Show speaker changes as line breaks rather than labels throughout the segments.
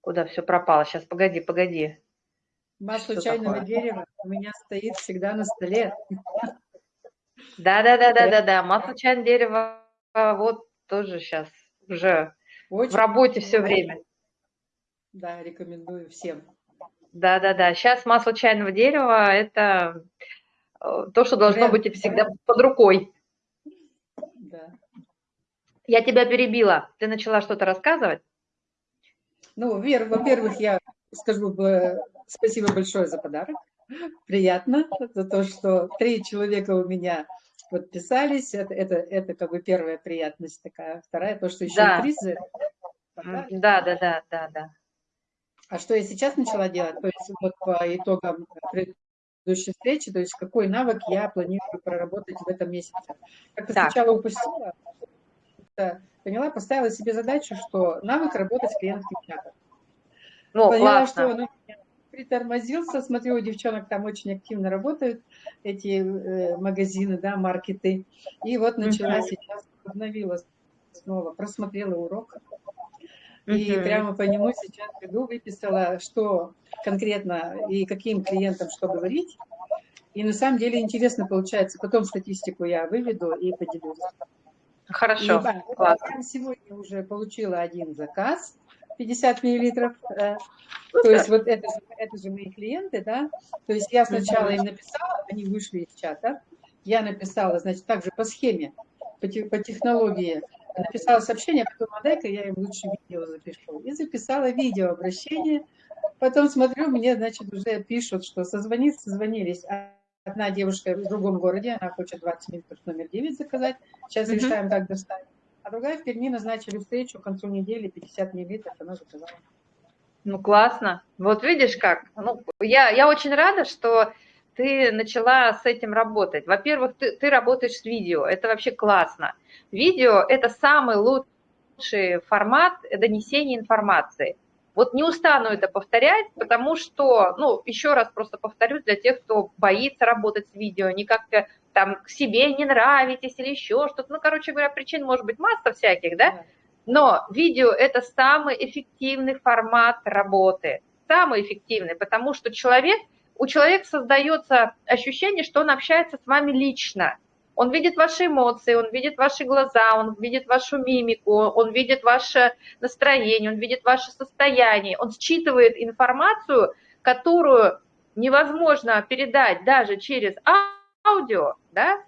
Куда все пропало? Сейчас, погоди, погоди.
Масло чайного такое? дерева у меня стоит всегда на столе.
Да-да-да-да-да-да. Масло чайного дерева вот тоже сейчас уже Очень в работе все время.
Да, рекомендую всем.
Да-да-да. Сейчас масло чайного дерева – это э, то, что должно быть всегда под рукой. Да. Я тебя перебила. Ты начала что-то рассказывать?
Ну, во-первых, я скажу спасибо большое за подарок. Приятно за то, что три человека у меня подписались. Это, это, это как бы первая приятность такая. Вторая, то, что еще
да.
призы.
Да, да, да, да, да.
А что я сейчас начала делать? То есть вот по итогам предыдущей встречи, то есть какой навык я планирую проработать в этом месяце. Как-то сначала упустила, поняла, поставила себе задачу, что навык работать с клиентским чатом. Ну, Поняла, классно. что он притормозился, смотрю, у девчонок там очень активно работают эти э, магазины, да, маркеты. И вот начала -huh. сейчас, обновила снова, просмотрела урок. И -huh. прямо по нему сейчас иду, выписала, что конкретно и каким клиентам что говорить. И на самом деле интересно получается. Потом статистику я выведу и поделюсь.
Хорошо,
классно. Я сегодня уже получила один заказ 50 миллилитров. Э, то есть вот это, это же мои клиенты, да. То есть я сначала им написала, они вышли из чата. Я написала, значит, также по схеме, по, по технологии, написала сообщение, а потом, а дай-ка я им лучше видео запишу. И записала видео обращение. Потом смотрю, мне, значит, уже пишут, что созвонить, созвонились. Одна девушка в другом городе, она хочет 20 минут номер 9 заказать. Сейчас mm -hmm. решаем, как доставить. А другая в Перми назначили встречу к концу недели, 50 миллилитров, она заказала.
Ну, классно. Вот видишь как. Ну, я, я очень рада, что ты начала с этим работать. Во-первых, ты, ты работаешь с видео, это вообще классно. Видео – это самый лучший формат донесения информации. Вот не устану это повторять, потому что, ну, еще раз просто повторюсь для тех, кто боится работать с видео, не как-то там к себе не нравитесь или еще что-то. Ну, короче говоря, причин может быть масса всяких, да? Но видео – это самый эффективный формат работы, самый эффективный, потому что человек, у человека создается ощущение, что он общается с вами лично. Он видит ваши эмоции, он видит ваши глаза, он видит вашу мимику, он видит ваше настроение, он видит ваше состояние, он считывает информацию, которую невозможно передать даже через аудио, да?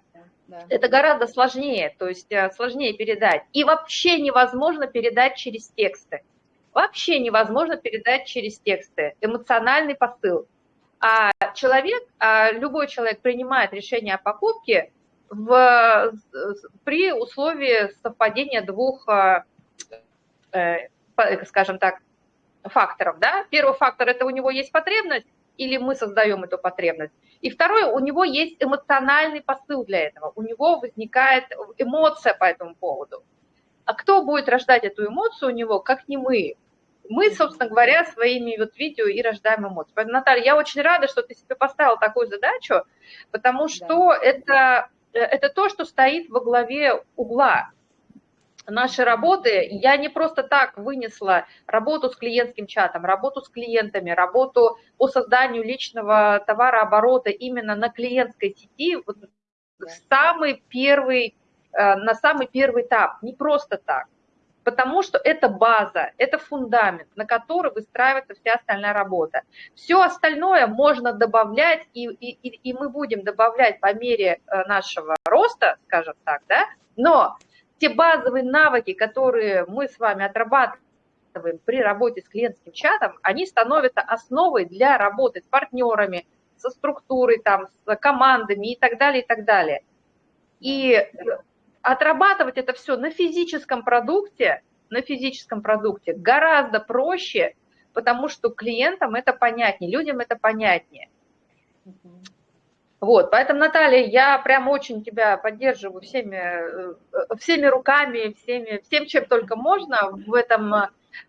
Да. Это гораздо сложнее, то есть э, сложнее передать. И вообще невозможно передать через тексты. Вообще невозможно передать через тексты. Эмоциональный посыл. А человек, а любой человек принимает решение о покупке в, при условии совпадения двух, э, э, скажем так, факторов. Да? Первый фактор – это у него есть потребность, или мы создаем эту потребность. И второе, у него есть эмоциональный посыл для этого, у него возникает эмоция по этому поводу. А кто будет рождать эту эмоцию у него, как не мы? Мы, собственно говоря, своими вот видео и рождаем эмоции. Поэтому, Наталья, я очень рада, что ты себе поставила такую задачу, потому что да. это Э, это то, что стоит во главе угла нашей работы. Я не просто так вынесла работу с клиентским чатом, работу с клиентами, работу по созданию личного товарооборота именно на клиентской сети, вот самый первый, э, на самый первый этап, не просто так потому что это база, это фундамент, на который выстраивается вся остальная работа. Все остальное можно добавлять, и, и, и мы будем добавлять по мере э, нашего роста, скажем так, да, но те базовые навыки, которые мы с вами отрабатываем при работе с клиентским чатом, они становятся основой для работы с партнерами, со структурой, там, с командами и так далее, и так далее. И отрабатывать это все на физическом продукте, на физическом продукте гораздо проще, потому что клиентам это понятнее, людям это понятнее. Вот, поэтому, Наталья, я прям очень тебя поддерживаю всеми, э, всеми руками, всеми, всем, чем только можно в этом,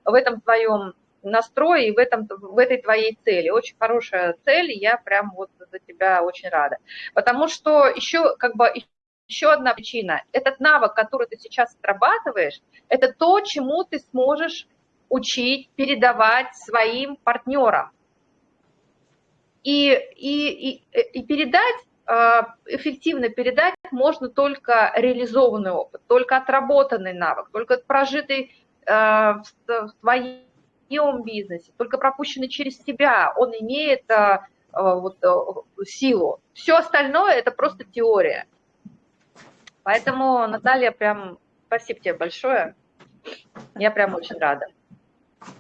в этом твоем настрое и в, этом, в этой твоей цели. Очень хорошая цель, я прям вот за тебя очень рада. Потому что еще как бы еще одна причина. Этот навык, который ты сейчас отрабатываешь, это то, чему ты сможешь учить, передавать своим партнерам. И, и, и, и передать, а, эффективно передать можно только реализованный опыт, только отработанный навык, только прожитый а, в твоем бизнесе, только пропущенный через тебя, он имеет вот, силу. Все остальное – это просто теория. Поэтому, Наталья, прям спасибо тебе большое. Я прям очень рада.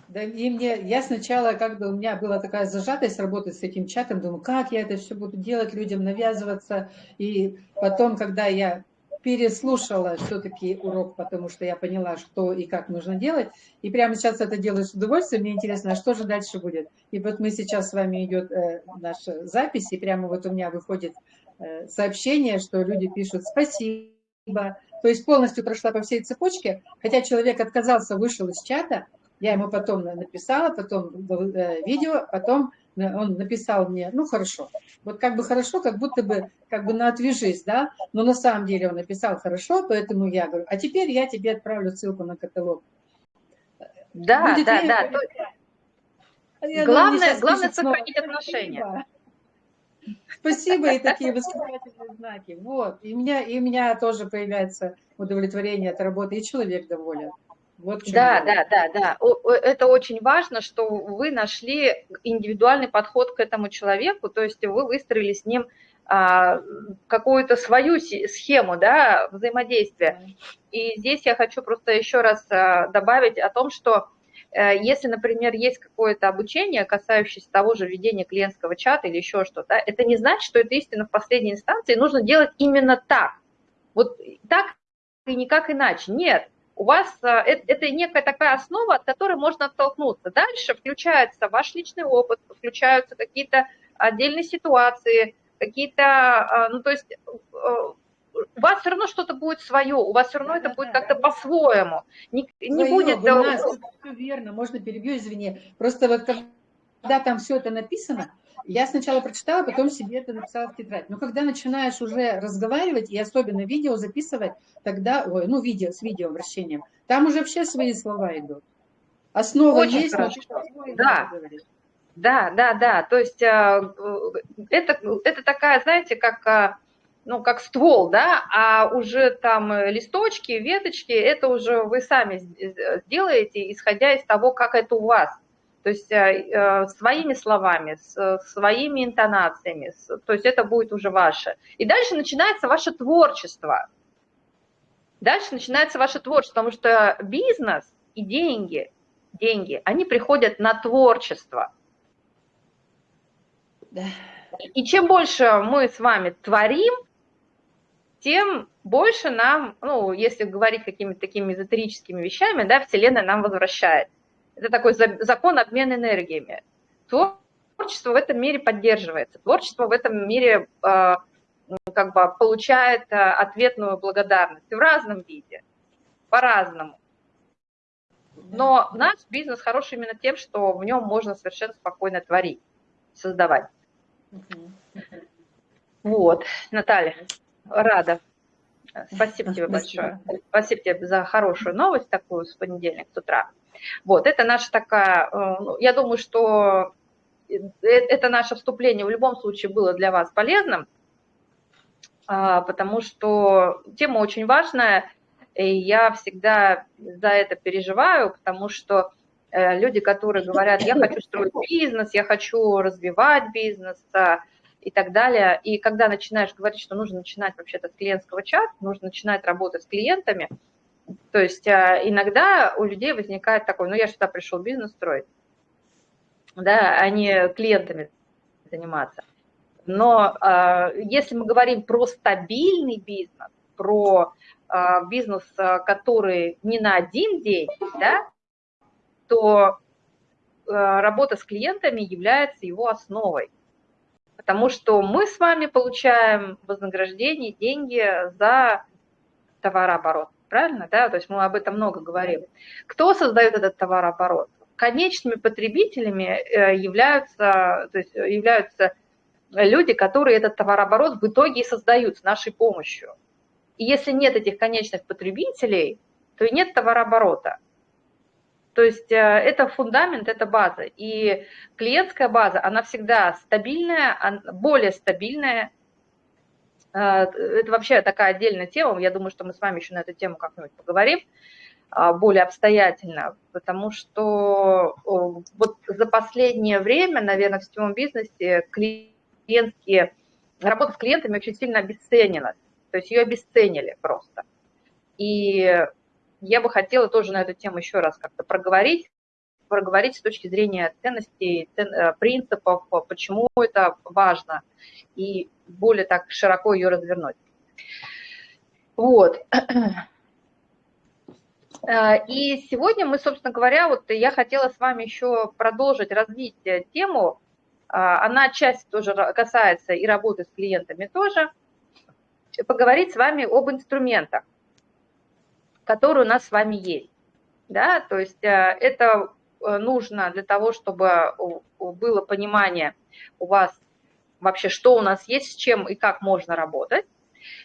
Да, и мне, я сначала, как бы у меня была такая зажатость работать с этим чатом, думаю, как я это все буду делать, людям навязываться. И потом, когда я переслушала все-таки урок, потому что я поняла, что и как нужно делать, и прямо сейчас это делаю с удовольствием, мне интересно, а что же дальше будет. И вот мы сейчас с вами идет э, наша запись, и прямо вот у меня выходит э, сообщение, что люди пишут «спасибо», то есть полностью прошла по всей цепочке, хотя человек отказался, вышел из чата, я ему потом написала, потом э, видео, потом он написал мне, ну хорошо, вот как бы хорошо, как будто бы, как бы на отвяжись, да, но на самом деле он написал хорошо, поэтому я говорю, а теперь я тебе отправлю ссылку на каталог.
Да, Будет да, да. Я главное, главное сохранить отношения.
Спасибо и такие восклицательные знаки. Вот, и у меня, и у меня тоже появляется удовлетворение от работы, и человек доволен.
Вот да, да, да, да. Это очень важно, что вы нашли индивидуальный подход к этому человеку, то есть вы выстроили с ним а, какую-то свою схему да, взаимодействия. И здесь я хочу просто еще раз а, добавить о том, что если, например, есть какое-то обучение, касающееся того же ведения клиентского чата или еще что-то, это не значит, что это истина в последней инстанции, нужно делать именно так. Вот так и никак иначе. Нет, у вас э, это некая такая основа, от которой можно оттолкнуться. Дальше включается ваш личный опыт, включаются какие-то отдельные ситуации, какие-то, э, ну то есть э, у вас все равно что-то будет свое, у вас все равно да, это да, будет да. как-то по-своему. Не, не будет...
Вы нас, все верно, можно перебью, извини. Просто вот когда там все это написано, я сначала прочитала, потом себе это написала в тетрадь. Но когда начинаешь уже разговаривать, и особенно видео записывать, тогда, ой, ну, видео с видеообращением, там уже вообще свои слова идут. Основа Очень есть,
хорошо. да. Да, да, да. То есть а, это, это такая, знаете, как, а, ну, как ствол, да, а уже там листочки, веточки, это уже вы сами сделаете, исходя из того, как это у вас. То есть э, э, своими словами, своими интонациями, то есть это будет уже ваше. И дальше начинается ваше творчество. Дальше начинается ваше творчество, потому что бизнес и деньги, деньги, они приходят на творчество. Да. И чем больше мы с вами творим, тем больше нам, ну, если говорить какими-то такими эзотерическими вещами, да, Вселенная нам возвращает. Это такой закон обмена энергиями. Творчество в этом мире поддерживается. Творчество в этом мире э, как бы получает э, ответную благодарность в разном виде, по-разному. Но наш бизнес хороший именно тем, что в нем можно совершенно спокойно творить, создавать. Вот, Наталья, рада. Спасибо тебе большое. Спасибо тебе за хорошую новость такую с понедельника с утра. Вот, это наша такая, э, ну, я думаю, что э, это наше вступление в любом случае было для вас полезным, а, потому что тема очень важная, и я всегда за это переживаю, потому что э, люди, которые говорят, я хочу строить бизнес, я хочу развивать бизнес и так далее, и когда начинаешь говорить, что нужно начинать вообще-то с клиентского чата, нужно начинать работать с клиентами – то есть а, иногда у людей возникает такой, ну я сюда пришел бизнес строить, да, а не клиентами заниматься. Но э, если мы говорим про стабильный бизнес, про э, бизнес, который не на один день, да, то э, работа с клиентами является его основой. Потому что мы с вами получаем вознаграждение, деньги за товарооборот правильно, да, то есть мы об этом много говорим. Кто создает этот товарооборот? Конечными потребителями э, являются, то есть являются люди, которые этот товарооборот в итоге и создают с нашей помощью. И если нет этих конечных потребителей, то и нет товарооборота. То есть это фундамент, это база. И клиентская база, она всегда стабильная, более стабильная. Это вообще такая отдельная тема. Я думаю, что мы с вами еще на эту тему как-нибудь поговорим более обстоятельно, потому что вот за последнее время, наверное, в сетевом бизнесе клиентские, работа с клиентами очень сильно обесценилась, то есть ее обесценили просто. И я бы хотела тоже на эту тему еще раз как-то проговорить, проговорить с точки зрения ценностей, цен, э, принципов, почему это важно, и более так широко ее развернуть. Вот. Э, и сегодня мы, собственно говоря, вот я хотела с вами еще продолжить развить тему. Э, она часть тоже касается и работы с клиентами тоже. Поговорить с вами об инструментах, которые у нас с вами есть. Да? То есть э, это нужно для того, чтобы было понимание у вас вообще, что у нас есть, с чем и как можно работать.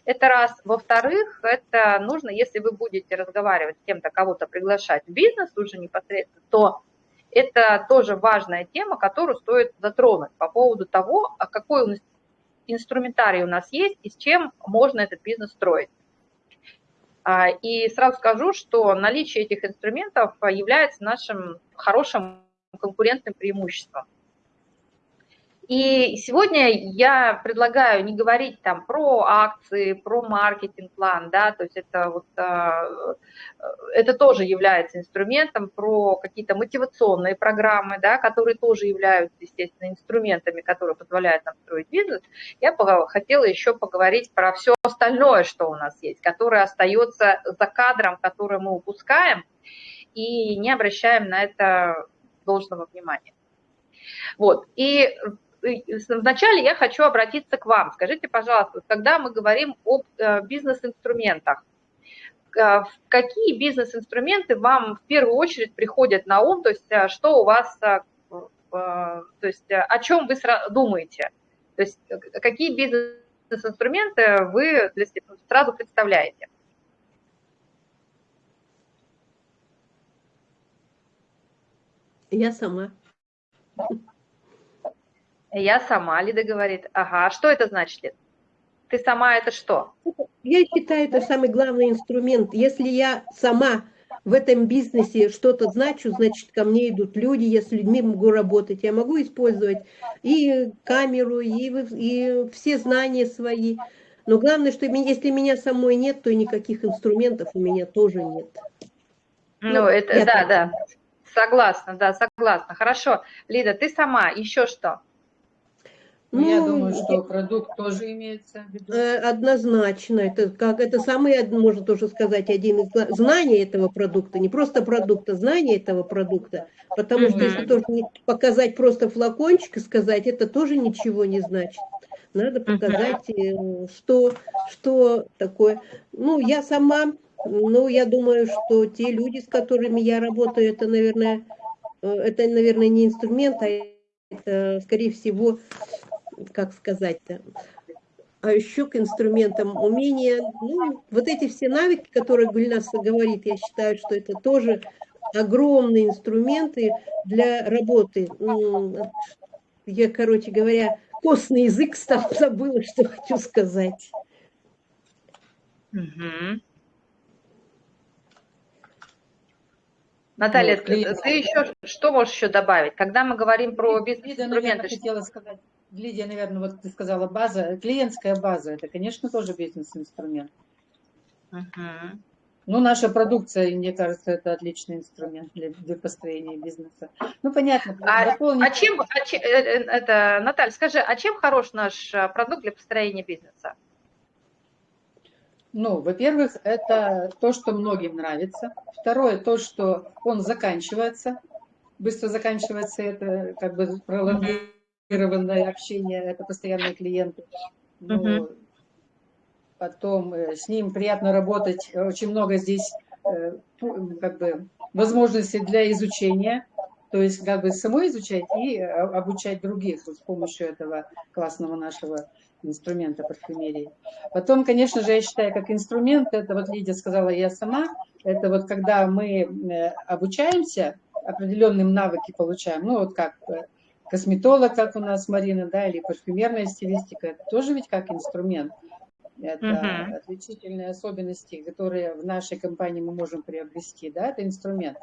Это раз. Во-вторых, это нужно, если вы будете разговаривать с кем-то, кого-то приглашать в бизнес уже непосредственно, то это тоже важная тема, которую стоит затронуть по поводу того, а какой инструментарий у нас есть и с чем можно этот бизнес строить. А, и сразу скажу, что наличие этих инструментов является нашим хорошим конкурентным преимуществом. И сегодня я предлагаю не говорить там про акции, про маркетинг-план, да, то есть это вот, а, это тоже является инструментом, про какие-то мотивационные программы, да, которые тоже являются, естественно, инструментами, которые позволяют нам строить бизнес. Я хотела еще поговорить про все остальное, что у нас есть, которое остается за кадром, который мы упускаем и не обращаем на это должного внимания. Вот, и вначале я хочу обратиться к вам. Скажите, пожалуйста, когда мы говорим об э, бизнес-инструментах, э, какие бизнес-инструменты вам в первую очередь приходят на ум, то есть э, что у вас, то есть о чем вы думаете, то есть какие бизнес-инструменты вы сразу представляете?
Я сама.
Я сама, Лида говорит. Ага, а что это значит, Лида? Ты сама это что?
Я считаю, это самый главный инструмент. Если я сама в этом бизнесе что-то значу, значит, ко мне идут люди, я с людьми могу работать. Я могу использовать и камеру, и, и все знания свои. Но главное, что если меня самой нет, то никаких инструментов у меня тоже нет.
Ну, ну это, да, так. да. Согласна, да, согласна. Хорошо. Лида, ты сама, еще что?
Ну, я думаю, что продукт тоже имеется в виду.
Э, однозначно. Это, как, это самый, можно тоже сказать, один из знаний этого продукта. Не просто продукта, знания этого продукта. Потому что если тоже показать просто флакончик и сказать, это тоже ничего не значит. Надо показать, э, что, что такое. Ну, я сама, ну, я думаю, что те люди, с которыми я работаю, это, наверное, э, это, наверное, не инструмент, а это, скорее всего, как сказать-то, а еще к инструментам умения, ну, вот эти все навыки, которые Гульнас говорит, я считаю, что это тоже огромные инструменты для работы. Я, короче говоря, костный язык стал, забыла, что хочу сказать.
Угу. Наталья, ну, ты еще что можешь еще добавить? Когда мы говорим про бизнес-инструменты...
Я хотела сказать Лидия, наверное, вот ты сказала база, клиентская база, это, конечно, тоже бизнес-инструмент. Uh-huh. Ну, наша продукция, мне кажется, это отличный инструмент для, для построения бизнеса. Ну, понятно.
А, дополнить... а чем, а чем, э, э, это, Наталья, скажи, а чем хорош наш э, продукт для построения бизнеса?
Ну, во-первых, это то, что многим нравится. Второе, то, что он заканчивается, быстро заканчивается, это как бы пролонгируется квалифицированное общение, это постоянные клиенты. Ну, угу. Потом э, с ним приятно работать, очень много здесь э, как бы возможностей для изучения, то есть как бы самой изучать и э, обучать других с помощью этого классного нашего инструмента парфюмерии. Потом, конечно же, я считаю, как инструмент, это вот Лидия сказала, я сама, это вот когда мы обучаемся, определенным навыки получаем, ну вот как косметолог, как у нас Марина, да, или парфюмерная стилистика, это тоже ведь как инструмент. Это угу. отличительные особенности, которые в нашей компании мы можем приобрести, да, это инструмент.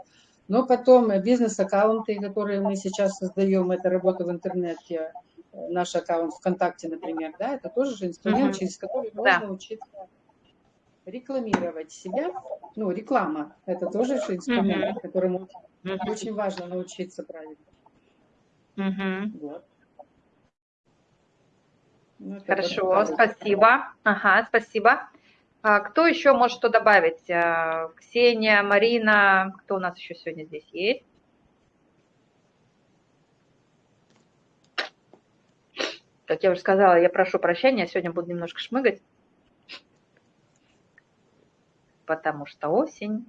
Но потом бизнес-аккаунты, которые мы сейчас создаем, это работа в интернете, наш аккаунт ВКонтакте, например, да, это тоже же инструмент, угу. через который можно да. учиться рекламировать себя. Ну, реклама, это тоже же инструмент, угу. которому угу. очень важно научиться правильно.
Угу. Вот. Ну, Хорошо, спасибо. Ага, спасибо. А кто еще может что добавить? А, Ксения, Марина, кто у нас еще сегодня здесь есть? Как я уже сказала, я прошу прощения, сегодня буду немножко шмыгать, потому что осень.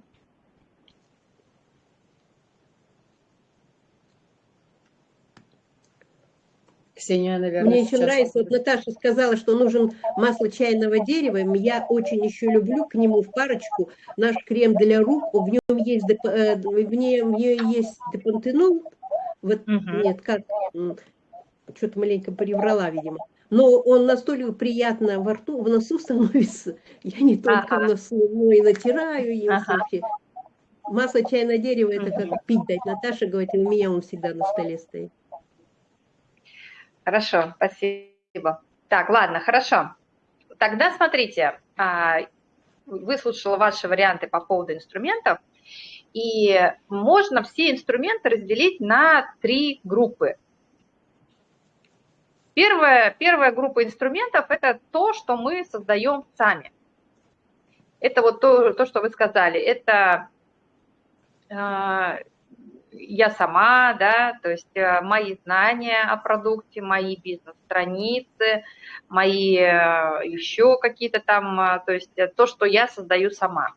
Ксения, наверное, Мне еще нравится, вот Наташа сказала, что нужен масло чайного дерева. Я очень еще люблю к нему в парочку наш крем для рук. В нем есть, э, в нем есть депантенол. Вот, угу. Нет, как что-то маленько приврала, видимо. Но он настолько приятно во рту, в носу становится. Я не только ага. в носу, но и натираю им ага. вообще. Масло чайного дерева, это как пить дать. Наташа говорит, у меня он всегда на столе стоит.
Хорошо, спасибо. Так, ладно, хорошо. Тогда смотрите, а, выслушала ваши варианты по поводу инструментов, и можно все инструменты разделить на три группы. Первая, первая группа инструментов – это то, что мы создаем сами. Это вот то, то что вы сказали. Это а, я сама, да, то есть э, мои знания о продукте, мои бизнес-страницы, мои э, еще какие-то там, э, то есть то, что я создаю сама.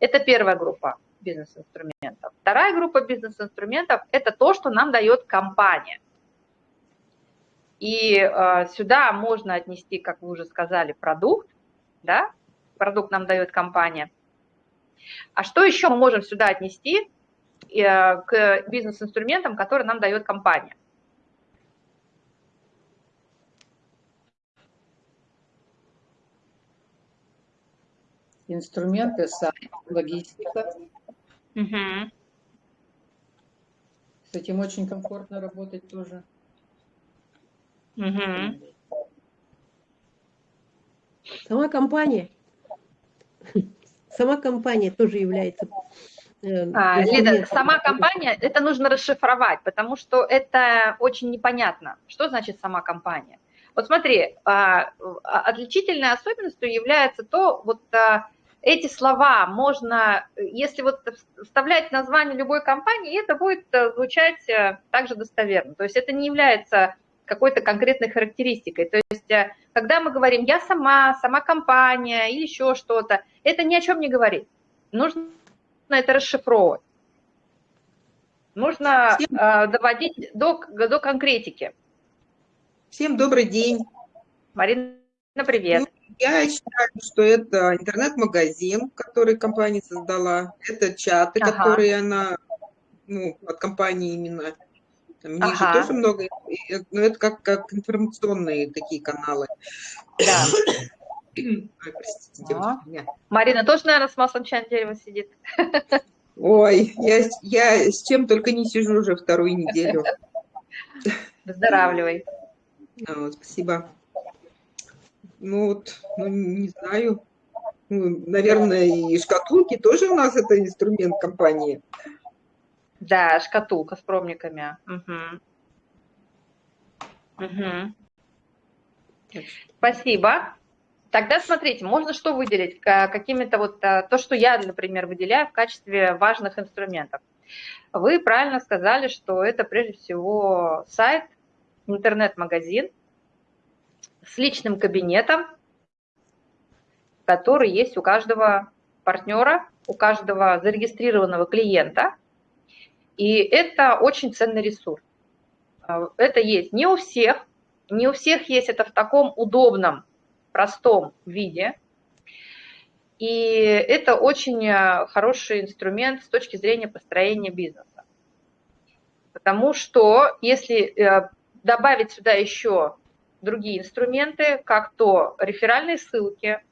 Это первая группа бизнес-инструментов. Вторая группа бизнес-инструментов – это то, что нам дает компания. И сюда можно отнести, как вы уже сказали, продукт, да, продукт нам дает компания. А что еще мы можем сюда отнести? Э, к бизнес-инструментам, которые нам дает компания.
Инструменты, сайт, логистика.
Угу.
С этим очень комфортно работать тоже.
Угу.
Сама компания. Сама компания тоже является
а, Лида, сама компания, это нужно расшифровать, потому что это очень непонятно. Что значит сама компания? Вот смотри, а, а, отличительной особенностью является то, вот эти слова можно, если вот вставлять название любой компании, это будет э, звучать э, также достоверно. То есть это не является какой-то конкретной характеристикой. То есть когда мы говорим «я сама», «сама компания» или еще что-то, это ни о чем не говорит. Нужно это расшифровывать. Нужно Всем... э, доводить до, до конкретики.
Всем добрый день.
Марина, привет. Ну,
я считаю, что это интернет-магазин, который компания создала. Это чаты, ага. которые она, ну, от компании именно. Там ага. же тоже много, но это как, как информационные такие каналы.
Да. Ой, простите, девочки, Марина тоже, наверное, с маслом чайного дерева сидит.
Ой, я, я с чем только не сижу уже вторую неделю.
Выздоравливай.
А, вот, спасибо. Ну вот, ну не знаю. Ну, наверное, и шкатулки тоже у нас это инструмент компании.
Да, шкатулка с пробниками. Угу. Угу. Спасибо. Тогда смотрите, можно что выделить? Какими-то вот э, то, что я, например, выделяю в качестве важных инструментов. Вы правильно сказали, что это прежде всего сайт, интернет-магазин с личным кабинетом, который есть у каждого партнера, у каждого зарегистрированного клиента. И это очень ценный ресурс. Э, это есть не у всех, Не у всех есть это в таком удобном, простом виде. И это очень э, хороший инструмент с точки зрения построения бизнеса. Потому что если э, добавить сюда еще другие инструменты, как то реферальные ссылки,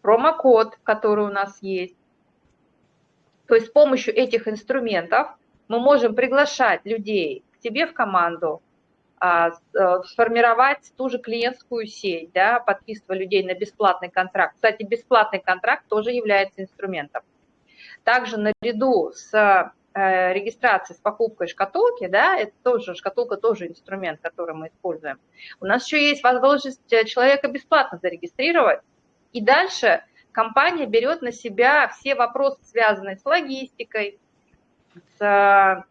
промокод, который у нас есть, то есть с помощью этих инструментов мы можем приглашать людей к тебе в команду, сформировать ту же клиентскую сеть, да, подписывая людей на бесплатный контракт. Кстати, бесплатный контракт тоже является инструментом. Также наряду с Э, регистрации с покупкой шкатулки, да, это тоже, шкатулка тоже инструмент, который мы используем. У нас еще есть возможность э, человека бесплатно зарегистрировать, и дальше компания берет на себя все вопросы, связанные с логистикой, с,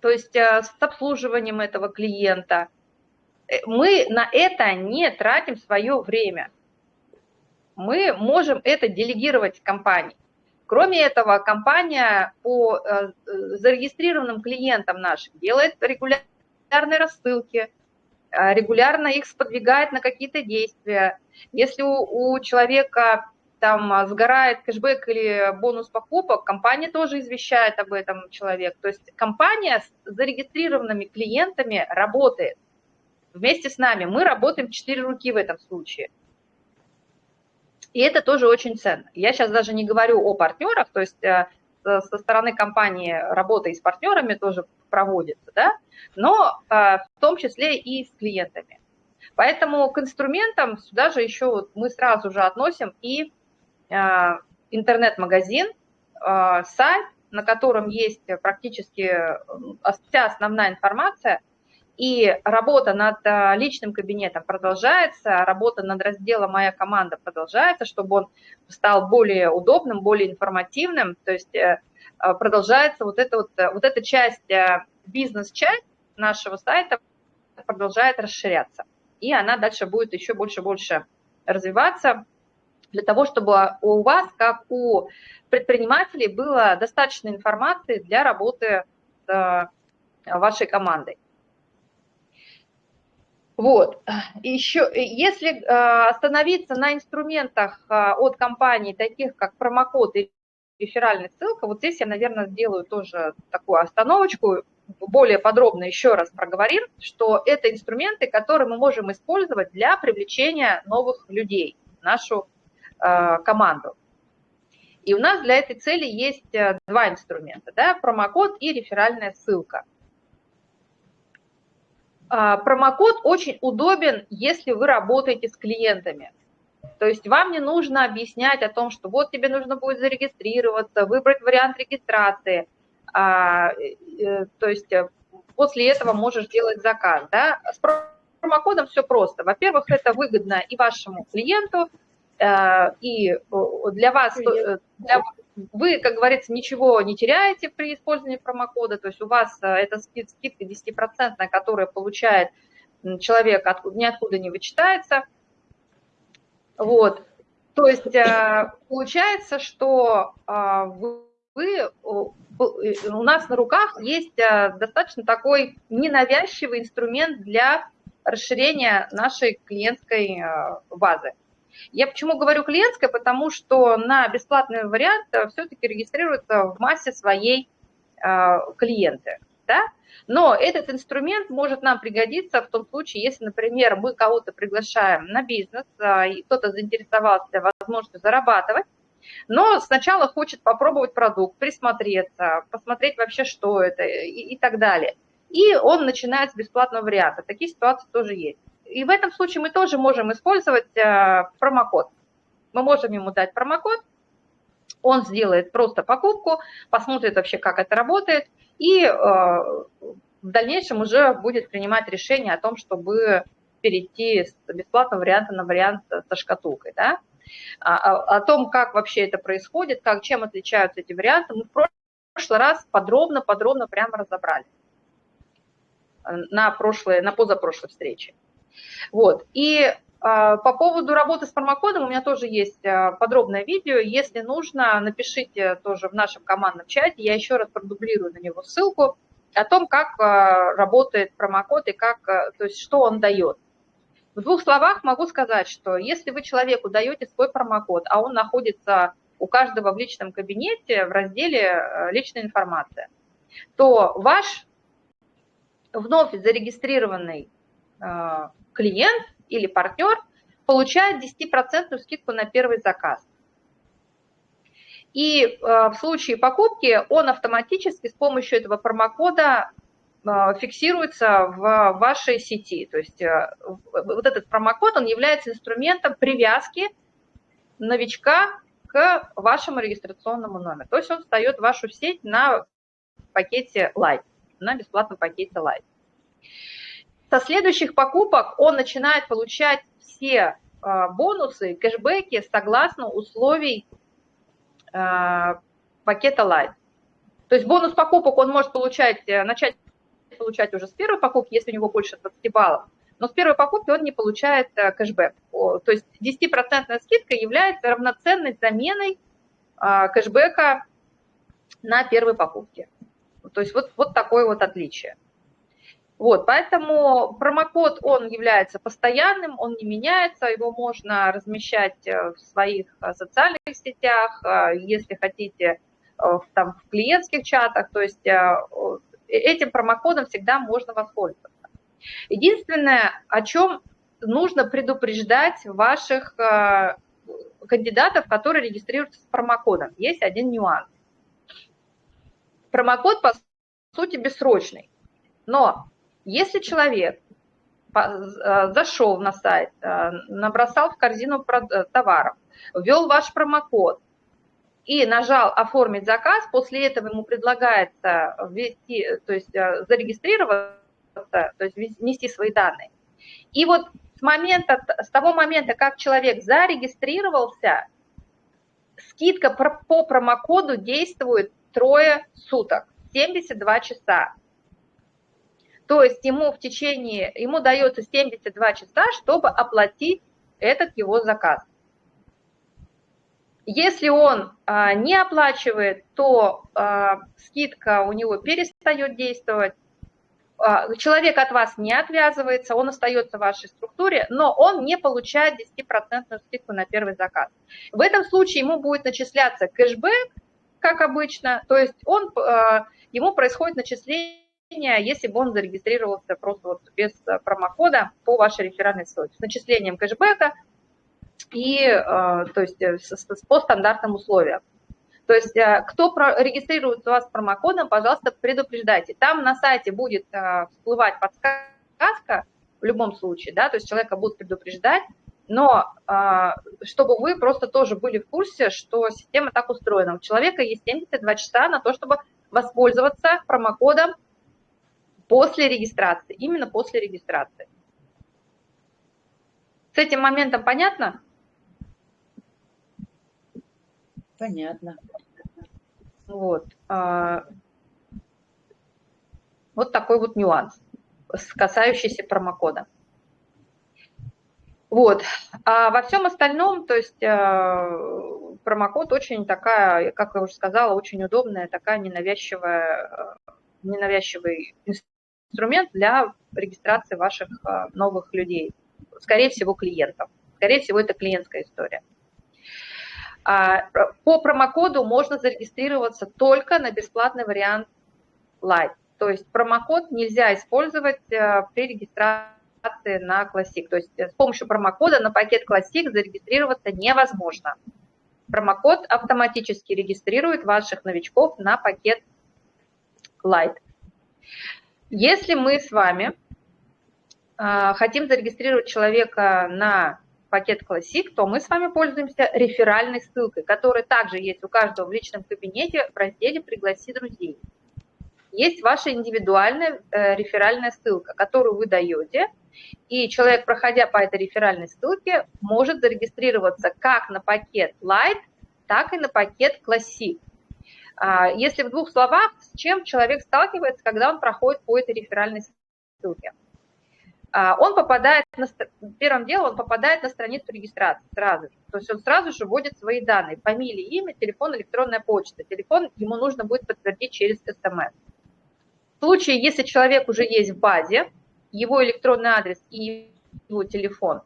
то есть э, с обслуживанием этого клиента. Мы на это не тратим свое время. Мы можем это делегировать компании. Кроме этого, компания по э, зарегистрированным клиентам нашим делает регулярные рассылки, э, регулярно их сподвигает на какие-то действия. Если у, у человека там сгорает кэшбэк или бонус покупок, компания тоже извещает об этом человек. То есть компания с зарегистрированными клиентами работает вместе с нами. Мы работаем четыре руки в этом случае. И это тоже очень ценно. Я сейчас даже не говорю о партнерах, то есть э, со стороны компании работа и с партнерами тоже проводится, да, но э, в том числе и с клиентами. Поэтому к инструментам сюда же еще вот мы сразу же относим и интернет-магазин, сайт, на котором есть практически вся основная информация и работа над э, личным кабинетом продолжается, работа над разделом «Моя команда» продолжается, чтобы он стал более удобным, более информативным. То есть э, э, продолжается вот эта, вот, вот эта часть, бизнес-часть нашего сайта продолжает расширяться. И она дальше будет еще больше и больше развиваться для того, чтобы у вас, как у предпринимателей, было достаточно информации для работы с вашей командой. Вот. Еще, если э, остановиться на инструментах э, от компании, таких как промокод и реферальная ссылка, вот здесь я, наверное, сделаю тоже такую остановочку, более подробно еще раз проговорим, что это инструменты, которые мы можем использовать для привлечения новых людей в нашу э, команду. И у нас для этой цели есть два инструмента, да, промокод и реферальная ссылка – а, промокод очень удобен, если вы работаете с клиентами. То есть вам не нужно объяснять о том, что вот тебе нужно будет зарегистрироваться, выбрать вариант регистрации. А, э, то есть э, после этого можешь делать заказ. Да? С промокодом все просто. Во-первых, это выгодно и вашему клиенту, э, и для вас, для, вы, как говорится, ничего не теряете при использовании промокода, то есть у вас э, эта скидка 10%, которая получает человек, ниоткуда не вычитается. Вот. То есть э, получается, что э, вы, у нас на руках есть достаточно такой ненавязчивый инструмент для расширения нашей клиентской базы. Я почему говорю клиентская, потому что на бесплатный вариант э, все-таки регистрируются в массе своей э, клиенты. Да? Но этот инструмент может нам пригодиться в том случае, если, например, мы кого-то приглашаем на бизнес, э, и кто-то заинтересовался возможностью зарабатывать, но сначала хочет попробовать продукт, присмотреться, посмотреть вообще, что это и, и так далее. И он начинает с бесплатного варианта. Такие ситуации тоже есть. И в этом случае мы тоже можем использовать э, промокод. Мы можем ему дать промокод, он сделает просто покупку, посмотрит вообще, как это работает, и э, в дальнейшем уже будет принимать решение о том, чтобы перейти с бесплатного варианта на вариант со шкатулкой. Да? О, а, а, о том, как вообще это происходит, как, чем отличаются эти варианты, мы в прошлый раз подробно-подробно прямо разобрали на, прошлой, на позапрошлой встрече. Вот. И а, по поводу работы с промокодом у меня тоже есть а, подробное видео. Если нужно, напишите тоже в нашем командном чате. Я еще раз продублирую на него ссылку. о том, как работает промокод и как, то есть что он дает. В двух словах могу сказать, что если вы человеку даете свой промокод, а он находится у каждого в личном кабинете в разделе «Личная информация», то ваш вновь зарегистрированный клиент или партнер получает 10% скидку на первый заказ. И э, в случае покупки он автоматически с помощью этого промокода э, фиксируется в вашей сети. То есть вот этот промокод, он является инструментом привязки новичка к вашему регистрационному номеру. То есть он встает в вашу сеть на пакете Light, на бесплатном пакете Light. Со следующих покупок он начинает получать все а, бонусы, кэшбэки согласно условий а, пакета Light. То есть бонус покупок он может получать, э, начать получать уже с первой покупки, если у него больше 20 баллов, но с первой покупки он не получает э, кэшбэк. То есть 10% скидка является равноценной заменой а, кэшбэка на первой покупке. То есть вот, вот такое вот отличие. Вот, поэтому промокод, он является постоянным, он не меняется, его можно размещать э, в своих э, социальных сетях, э, если хотите, там, в клиентских чатах, то есть этим промокодом всегда можно воспользоваться. Единственное, о чем нужно предупреждать ваших кандидатов, которые регистрируются с промокодом, есть один нюанс. Промокод, по сути, бессрочный, но если человек э, зашел на сайт, э, набросал в корзину э, товаров, ввел ваш промокод и нажал «Оформить заказ», после этого ему предлагается ввести, то есть зарегистрироваться, то есть внести свои данные. И вот с, момента, с того момента, как человек зарегистрировался, скидка по промокоду действует трое суток, 72 часа. То есть ему в течение, ему дается 72 часа, чтобы оплатить этот его заказ. Если он а, не оплачивает, то а, скидка у него перестает действовать, а, человек от вас не отвязывается, он остается в вашей структуре, но он не получает 10% скидку на первый заказ. В этом случае ему будет начисляться кэшбэк, как обычно, то есть он, а, ему происходит начисление если бы он зарегистрировался просто вот без э, промокода по вашей реферальной ссылке, с начислением кэшбэка и э, то есть, э, по стандартным условиям. То есть кто регистрируется у вас с промокодом, пожалуйста, предупреждайте. Там на сайте будет всплывать подсказка в любом случае, да, то есть человека будут предупреждать, но чтобы вы просто тоже были в курсе, что система так устроена. У человека есть 72 часа на то, чтобы воспользоваться промокодом После регистрации, именно после регистрации. С этим моментом понятно?
Понятно.
Вот. А, вот такой вот нюанс, касающийся промокода. Вот. А во всем остальном, то есть а, промокод очень такая, как я уже сказала, очень удобная, такая ненавязчивая, ненавязчивый инструмент для регистрации ваших а, новых людей, скорее всего, клиентов. Скорее всего, это клиентская история. А, по промокоду можно зарегистрироваться только на бесплатный вариант Light. То есть промокод нельзя использовать а, при регистрации на Classic. То есть с помощью промокода на пакет Classic зарегистрироваться невозможно. Промокод автоматически регистрирует ваших новичков на пакет Light. Если мы с вами а, хотим зарегистрировать человека на пакет Classic, то мы с вами пользуемся реферальной ссылкой, которая также есть у каждого в личном кабинете в разделе «Пригласи друзей». Есть ваша индивидуальная э, реферальная ссылка, которую вы даете, и человек, проходя по этой реферальной ссылке, может зарегистрироваться как на пакет Light, так и на пакет Classic. А, если в двух словах, с чем человек сталкивается, когда он проходит по этой реферальной ссылке? А, он попадает, на, первым делом он попадает на страницу регистрации сразу же. То есть он сразу же вводит свои данные, фамилия, имя, телефон, электронная почта. Телефон ему нужно будет подтвердить через СМС. В случае, если человек уже есть в базе, его электронный адрес и его телефон,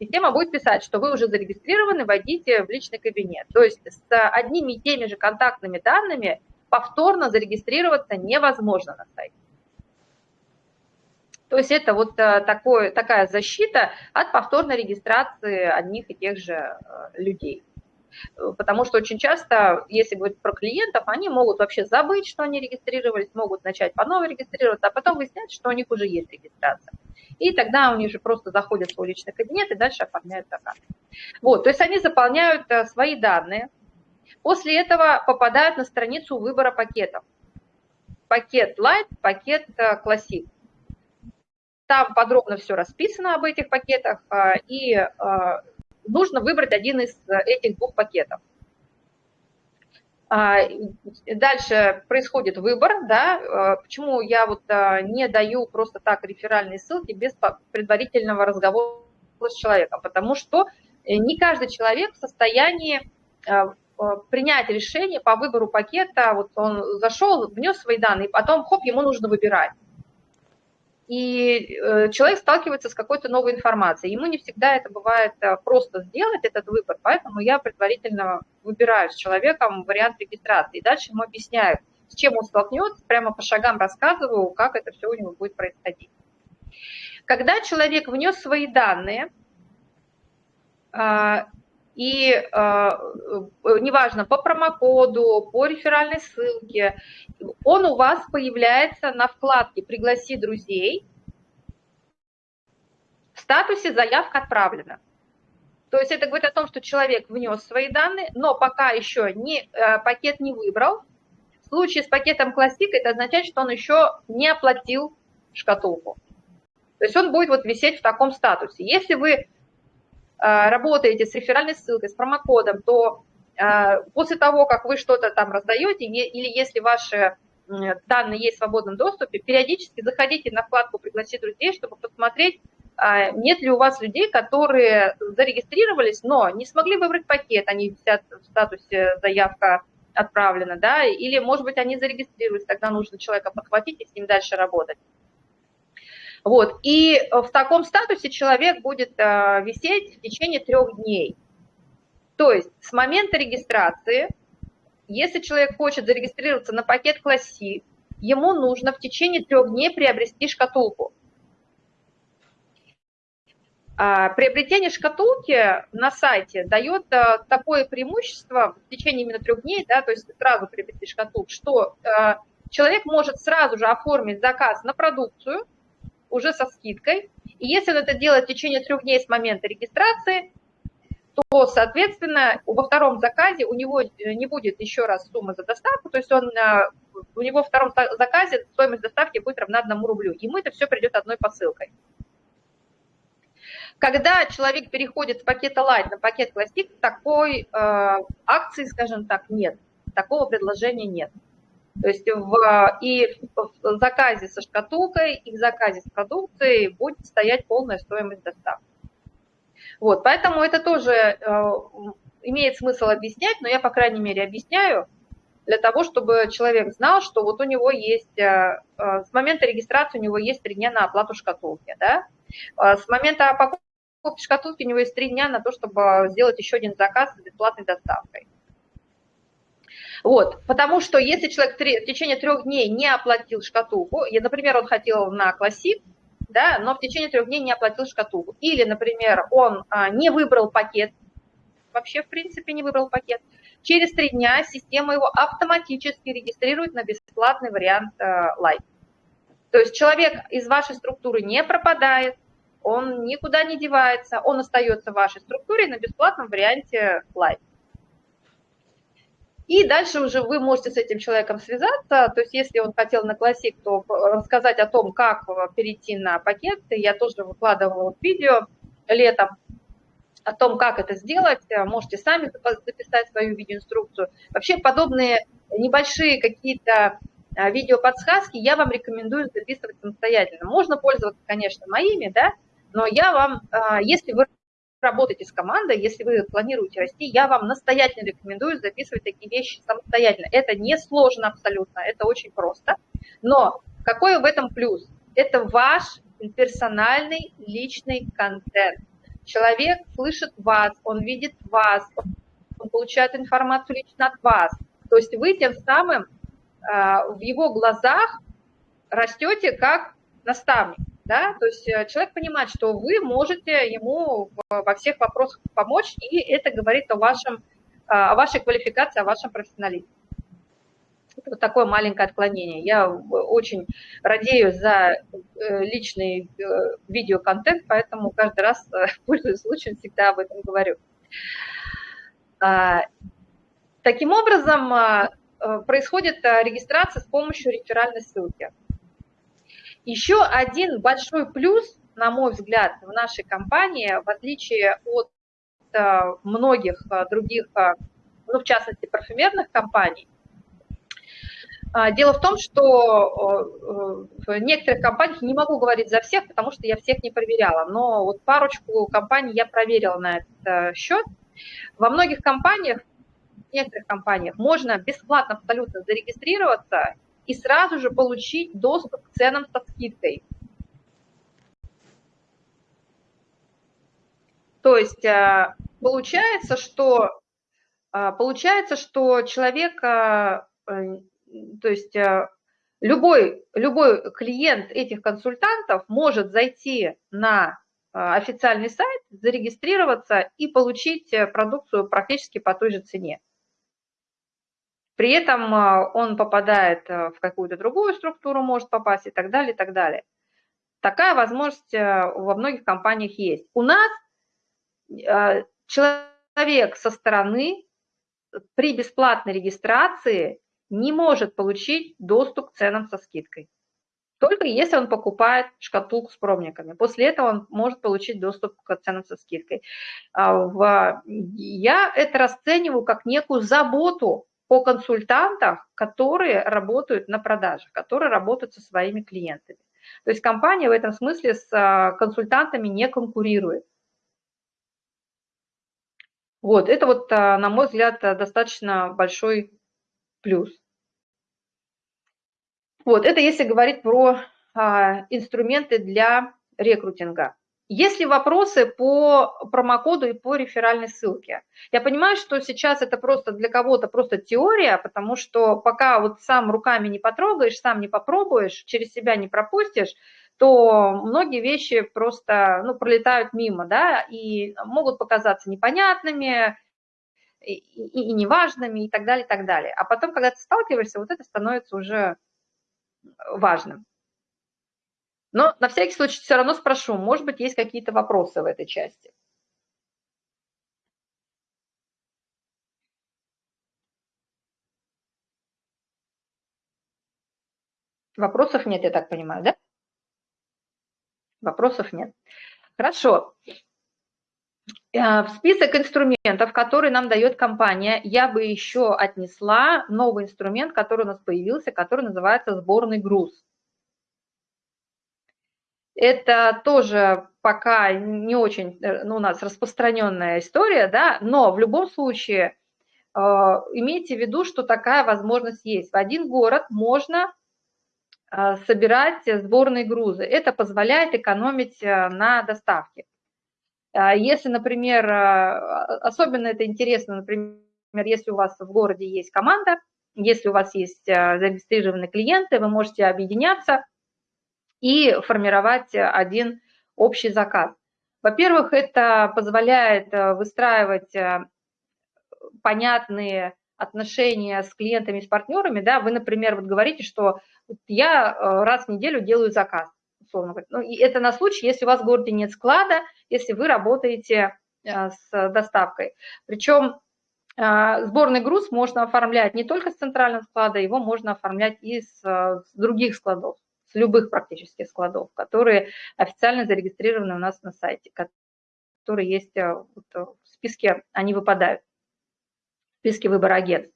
система будет писать, что вы уже зарегистрированы, войдите в личный кабинет. То есть с одними и теми же контактными данными повторно зарегистрироваться невозможно на сайте. То есть это вот э, такой, такая защита от повторной регистрации одних и тех же э, людей. Потому что очень часто, если говорить про клиентов, они могут вообще забыть, что они регистрировались, могут начать по новой регистрироваться, а потом выяснять, что у них уже есть регистрация. И тогда у них же просто заходят в свой личный кабинет и дальше оформляют заказ. Вот, то есть они заполняют э, свои данные, после этого попадают на страницу выбора пакетов. Пакет Light, пакет Classic. Там подробно все расписано об этих пакетах, и нужно выбрать один из этих двух пакетов. А, дальше происходит выбор, да, почему я вот не даю просто так реферальные ссылки без предварительного разговора с человеком, потому что э, не каждый человек в состоянии принять решение по выбору пакета, вот он зашел, внес свои данные, потом, хоп, ему нужно выбирать и э, человек сталкивается с какой-то новой информацией. Ему не всегда это бывает э, просто сделать, этот выбор, поэтому я предварительно выбираю с человеком вариант регистрации. И дальше ему объясняю, с чем он столкнется, прямо по шагам рассказываю, как это все у него будет происходить. Когда человек внес свои данные, а, и э, неважно, по промокоду, по реферальной ссылке, он у вас появляется на вкладке «Пригласи друзей» в статусе «Заявка отправлена». То есть это говорит о том, что человек внес свои данные, но пока еще не, э, пакет не выбрал. В случае с пакетом Classic это означает, что он еще не оплатил шкатулку. То есть он будет вот висеть в таком статусе. Если вы Э, работаете с реферальной ссылкой, с промокодом, то э, после того, как вы что-то там раздаете, или если ваши данные есть в свободном доступе, периодически заходите на вкладку «Пригласить друзей», чтобы посмотреть, э, нет ли у вас людей, которые зарегистрировались, но не смогли выбрать пакет, они висят в статусе «Заявка отправлена», да, или, может быть, они зарегистрировались, тогда нужно человека подхватить и с ним дальше работать. Вот. И э, в таком статусе человек будет э, висеть в течение трех дней. То есть с момента регистрации, если человек хочет зарегистрироваться на пакет Classic, ему нужно в течение трех дней приобрести шкатулку. А приобретение шкатулки на сайте дает э, такое преимущество в течение именно трех дней, да, то есть сразу приобрести шкатулку, что человек может сразу же оформить заказ на продукцию, уже со скидкой. И если он это делает в течение трех дней с момента регистрации, то, соответственно, во втором заказе у него э, не будет еще раз суммы за доставку, то есть он, э, у него во втором заказе стоимость доставки будет равна одному рублю. Ему это все придет одной посылкой. Когда человек переходит с пакета Light на пакет Classic, такой э, акции, скажем так, нет, такого предложения нет. То есть в, и в заказе со шкатулкой, и в заказе с продукцией будет стоять полная стоимость доставки. Вот, поэтому это тоже э, имеет смысл объяснять, но я, по крайней мере, объясняю для того, чтобы человек знал, что вот у него есть, э, э, с момента регистрации у него есть три дня на оплату шкатулки, да, с момента покупки шкатулки у него есть три дня на то, чтобы сделать еще один заказ с бесплатной доставкой. Вот, потому что если человек в течение трех дней не оплатил шкатулку, например, он хотел на классик, да, но в течение трех дней не оплатил шкатулку, или, например, он а, не выбрал пакет, вообще, в принципе, не выбрал пакет, через три дня система его автоматически регистрирует на бесплатный вариант а, Light. То есть человек из вашей структуры не пропадает, он никуда не девается, он остается в вашей структуре на бесплатном варианте Light. И дальше уже вы можете с этим человеком связаться, то есть если он хотел на классик, то рассказать о том, как перейти на пакеты. Я тоже выкладывала видео летом о том, как это сделать. Можете сами записать свою видеоинструкцию. Вообще подобные небольшие какие-то видеоподсказки я вам рекомендую записывать самостоятельно. Можно пользоваться, конечно, моими, да, но я вам, если вы работаете с командой, если вы планируете расти, я вам настоятельно рекомендую записывать такие вещи самостоятельно. Это не сложно абсолютно, это очень просто. Но Какой в этом плюс? Это ваш персональный личный контент. Человек слышит вас, он видит вас, он получает информацию лично от вас. То есть вы тем самым а, в его глазах растете как наставник. Да? То есть э, человек понимает, что вы можете ему во всех вопросах помочь, и это говорит о, вашем, а, о вашей квалификации, о вашем профессионализме. Это вот такое маленькое отклонение. Я очень радею за э, личный э, видеоконтент, поэтому каждый раз, пользуясь случаем, всегда об этом говорю. А, таким образом, а, происходит регистрация с помощью реферальной ссылки. Еще один большой плюс, на мой взгляд, в нашей компании, в отличие от многих других, ну, в частности, парфюмерных компаний, а, Дело в том, что в некоторых компаниях, не могу говорить за всех, потому что я всех не проверяла, но вот парочку компаний я проверила на этот э, счет. Во многих компаниях, в некоторых компаниях можно бесплатно абсолютно зарегистрироваться и сразу же получить доступ к ценам со скидкой. То есть э, получается, что, э, получается, что человек то есть э, любой, любой клиент этих консультантов может зайти на э, официальный сайт, зарегистрироваться и получить э, продукцию практически по той же цене. При этом он попадает в какую-то другую структуру, может попасть и так далее, и так далее. Такая возможность во многих компаниях есть. У нас человек со стороны при бесплатной регистрации не может получить доступ к ценам со скидкой. Только если он покупает шкатулку с пробниками. После этого он может получить доступ к ценам со скидкой. А, я это расцениваю как некую заботу о консультантах, которые работают на продажах, которые работают со своими клиентами. То есть компания в этом смысле с а, консультантами не конкурирует. Вот, это вот, а, на мой взгляд, достаточно большой плюс. Вот, это если говорить про а, инструменты для рекрутинга. Есть ли вопросы по промокоду и по реферальной ссылке? Я понимаю, что сейчас это просто для кого-то просто теория, потому что пока вот сам руками не потрогаешь, сам не попробуешь, через себя не пропустишь, то многие вещи просто ну, пролетают мимо, да, и могут показаться непонятными, и, и, и неважными и так далее, и так далее. А потом, когда ты сталкиваешься, вот это становится уже важным. Но на всякий случай все равно спрошу, может быть, есть какие-то вопросы в этой части. Вопросов нет, я так понимаю, да? Вопросов нет. Хорошо. Э, в список инструментов, которые нам дает компания, я бы еще отнесла новый инструмент, который у нас появился, который называется сборный груз. Это тоже пока не очень э, ну, у нас распространенная история, да, но в любом случае э, имейте в виду, что такая возможность есть. В один город можно э, собирать сборные грузы. Это позволяет экономить на доставке. А если, например, а, особенно это интересно, например, если у вас в городе есть команда, если у вас есть зарегистрированные клиенты, вы можете объединяться и формировать один общий заказ. Во-первых, это позволяет выстраивать понятные отношения с клиентами, с партнерами. Да? Вы, например, вот говорите, что я раз в неделю делаю заказ условно говоря. Ну, и это на случай, если у вас в городе нет склада, если вы работаете э, с доставкой. Причем э, сборный груз можно оформлять не только с центрального склада, его можно оформлять и с других складов, с любых практически складов, которые официально зарегистрированы у нас на сайте, которые есть э, в списке, они выпадают, в списке выбора агентств.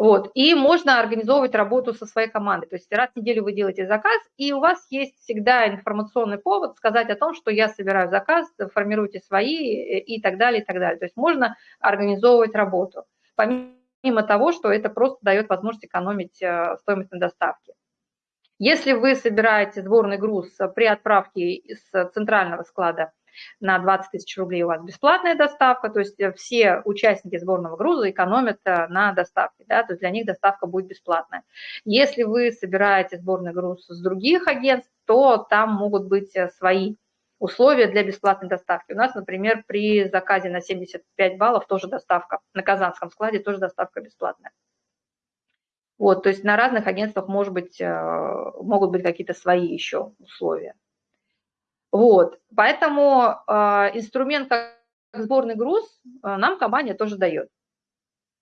Вот. И можно организовывать работу со своей командой. То есть раз в неделю вы делаете заказ, и у вас есть всегда информационный повод сказать о том, что я собираю заказ, формируйте свои и так далее, и так далее. То есть можно организовывать работу. Помимо того, что это просто дает возможность экономить э, стоимость на доставке. Если вы собираете сборный груз при отправке из центрального склада на 20 тысяч рублей у вас бесплатная доставка, то есть все участники сборного груза экономят на доставке, да, то есть для них доставка будет бесплатная. Если вы собираете сборный груз с других агентств, то там могут быть свои условия для бесплатной доставки. У нас, например, при заказе на 75 баллов тоже доставка, на Казанском складе тоже доставка бесплатная. Вот, то есть на разных агентствах может быть, э, могут быть какие-то свои еще условия. Вот, поэтому э, инструмент как сборный груз э, нам компания тоже дает.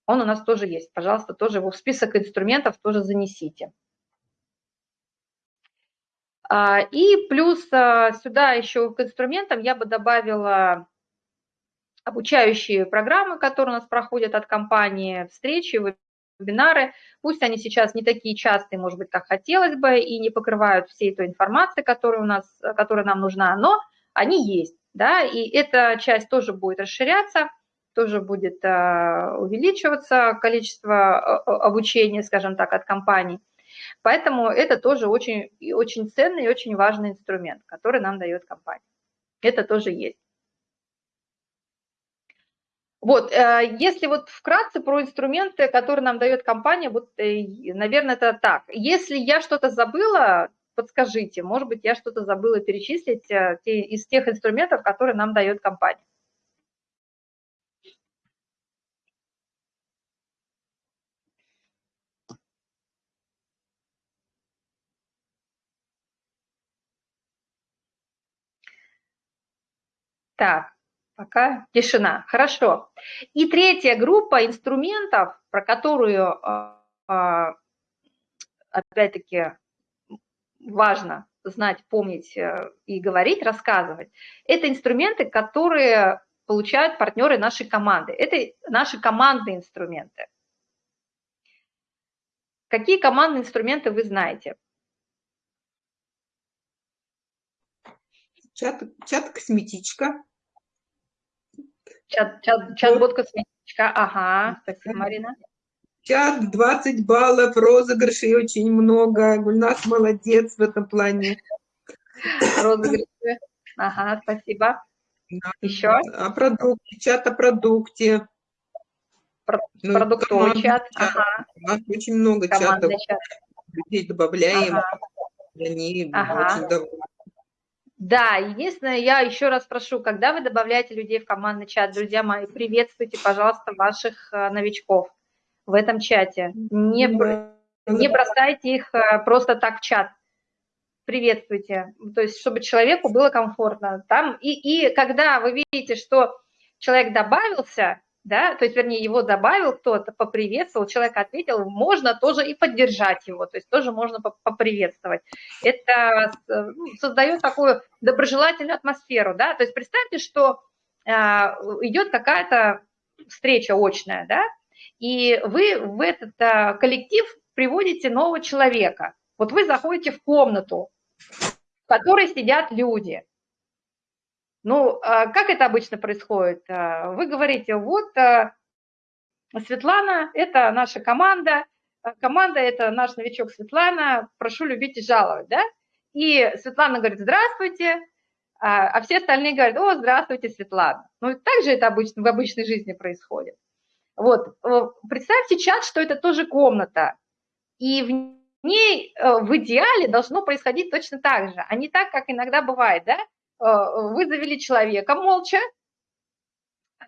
Он у нас тоже есть. Пожалуйста, тоже его в список инструментов тоже занесите. А, и плюс сюда еще к инструментам я бы добавила обучающие программы, которые у нас проходят от компании, встречи, вебинары, пусть они сейчас не такие частые, может быть, как хотелось бы, и не покрывают всей той информации, которая, у нас, которая нам нужна, но они есть, да, и эта часть тоже будет расширяться, тоже будет а, увеличиваться количество а, а, обучения, скажем так, от компаний. Поэтому это тоже очень, очень ценный и очень важный инструмент, который нам дает компания. Это тоже есть. Вот, э, если вот вкратце про инструменты, которые нам дает компания, вот, э, наверное, это так. Если я что-то забыла, подскажите, может быть, я что-то забыла перечислить э, из тех инструментов, которые нам дает компания. Так, Пока тишина. Хорошо. И третья группа инструментов, про которую, а, а, опять-таки, важно знать, помнить э, и говорить, рассказывать, это инструменты, которые получают партнеры нашей команды. Это наши командные инструменты. Какие командные инструменты вы знаете?
Чат, чат косметичка.
Чат, чат, чат-бот косметичка. Ага, спасибо, Марина.
Чат 20 баллов, розыгрышей очень много. Гульнас молодец в этом плане.
Розыгрыши. Ага, спасибо. Да. Еще?
О продукте, чат о продукте.
Про, ну, продуктовый чат.
Ага. У нас очень много Командный чатов. Чат. Людей добавляем. Ага. Они ага. очень довольны.
Да, единственное, я еще раз прошу, когда вы добавляете людей в командный чат, друзья мои, приветствуйте, пожалуйста, ваших э, новичков в этом чате. Не, не бросайте их э, просто так в чат. Приветствуйте. То есть, чтобы человеку было комфортно. Там, и, и когда вы видите, что человек добавился, да, то есть, вернее, его добавил кто-то, поприветствовал, человек ответил, можно тоже и поддержать его, то есть тоже можно поприветствовать. Это ну, создает такую доброжелательную атмосферу, да, то есть представьте, что э, идет какая-то встреча очная, да, и вы в этот э, коллектив приводите нового человека. Вот вы заходите в комнату, в которой сидят люди, ну, а как это обычно происходит? А, вы говорите, вот а, Светлана, это наша команда, команда – это наш новичок Светлана, прошу любить и жаловать, да? И Светлана говорит, здравствуйте, а все остальные говорят, о, здравствуйте, Светлана. Ну, так же это обычно, в обычной жизни происходит. Вот, представьте чат, что это тоже комната, и в ней э, в идеале должно происходить точно так же, а не так, как иногда бывает, да? Э, вы завели человека молча,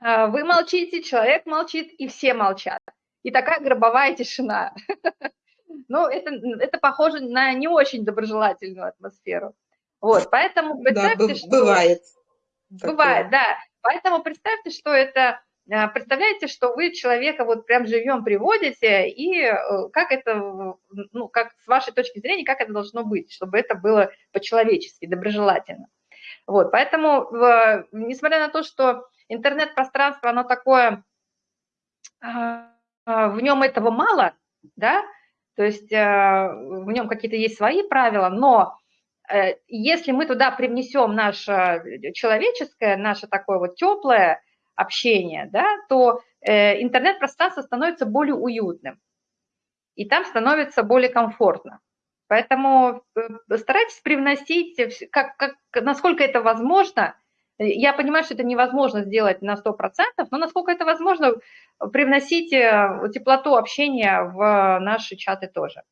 э, вы молчите, человек молчит, и все молчат. И такая гробовая тишина. Ну, это, это похоже на не очень доброжелательную атмосферу. Вот, поэтому представьте, да,
что... Бывает.
Бывает, да. Поэтому представьте, что это... Э, представляете, что вы человека вот прям живем приводите, и как это, ну, как с вашей точки зрения, как это должно быть, чтобы это было по-человечески, доброжелательно. Вот, поэтому, несмотря на то, что интернет-пространство, оно такое, а, а, в нем этого мало, да, то есть а, в нем какие-то есть свои правила, но э, если мы туда привнесем наше человеческое, наше такое вот теплое общение, да, то э, интернет-пространство становится более уютным, и там становится более комфортно. Поэтому э, старайтесь привносить, как, как, насколько это возможно. Я понимаю, что это невозможно сделать на 100%, но насколько это возможно, привносите теплоту общения в наши чаты тоже.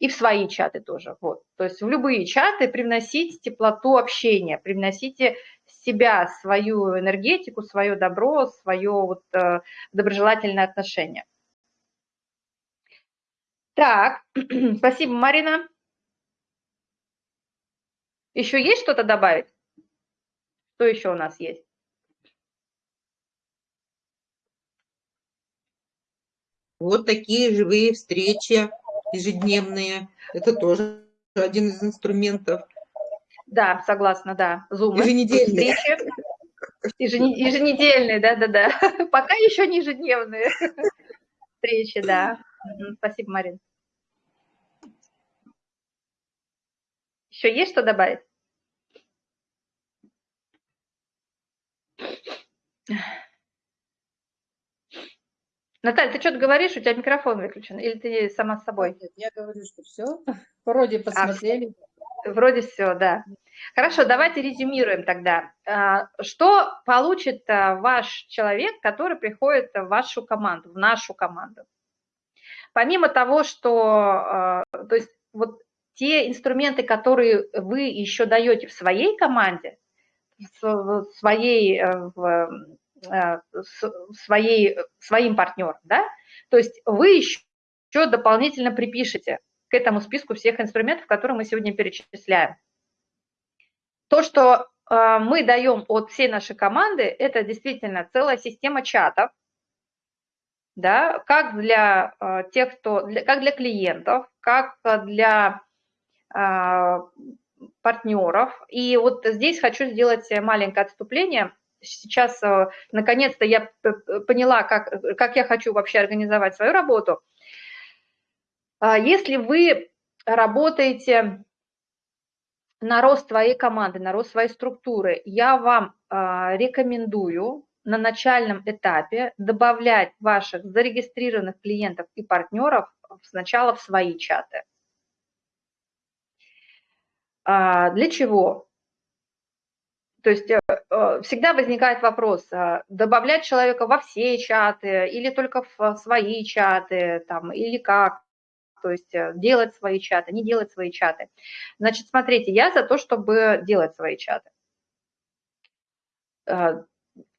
И в свои чаты тоже. Вот. То есть в любые чаты привносите теплоту общения, привносите себя, свою энергетику, свое добро, свое вот, э, доброжелательное отношение. Так, спасибо, Марина. Еще есть что-то добавить? Что еще у нас есть?
Вот такие живые встречи ежедневные. Это тоже один из инструментов.
Да, согласна, да.
Zoom. Еженедельные.
Встречи. Еженедельные, да-да-да. Пока еще не ежедневные встречи, да. Спасибо, Марин. Еще есть что добавить? Наталья, ты что-то говоришь, у тебя микрофон выключен, или ты сама с собой?
Нет, я говорю, что все. Вроде а, посмотрели.
А, вроде все, да. Хорошо, давайте резюмируем тогда. А, что получит ваш человек, который приходит в вашу команду, в нашу команду? Помимо того, что, то есть вот те инструменты, которые вы еще даете в своей команде, в своей, э, в, э, своей, своим партнерам, да, то есть вы еще дополнительно припишете к этому списку всех инструментов, которые мы сегодня перечисляем. То, что э, мы даем от всей нашей команды, это действительно целая система чатов, да, как для тех, кто, для, как для клиентов, как для партнеров. И вот здесь хочу сделать маленькое отступление. Сейчас, э, наконец-то, я поняла, как, как я хочу вообще организовать свою работу. А, если вы работаете на рост своей команды, на рост своей структуры, я вам а, рекомендую на начальном этапе добавлять ваших зарегистрированных клиентов и партнеров сначала в свои чаты. А, для чего? То есть э, э, всегда возникает вопрос, а, добавлять человека во все чаты или только в свои чаты, там, или как, то есть э, делать свои чаты, не делать свои чаты. Значит, смотрите, я за то, чтобы делать свои чаты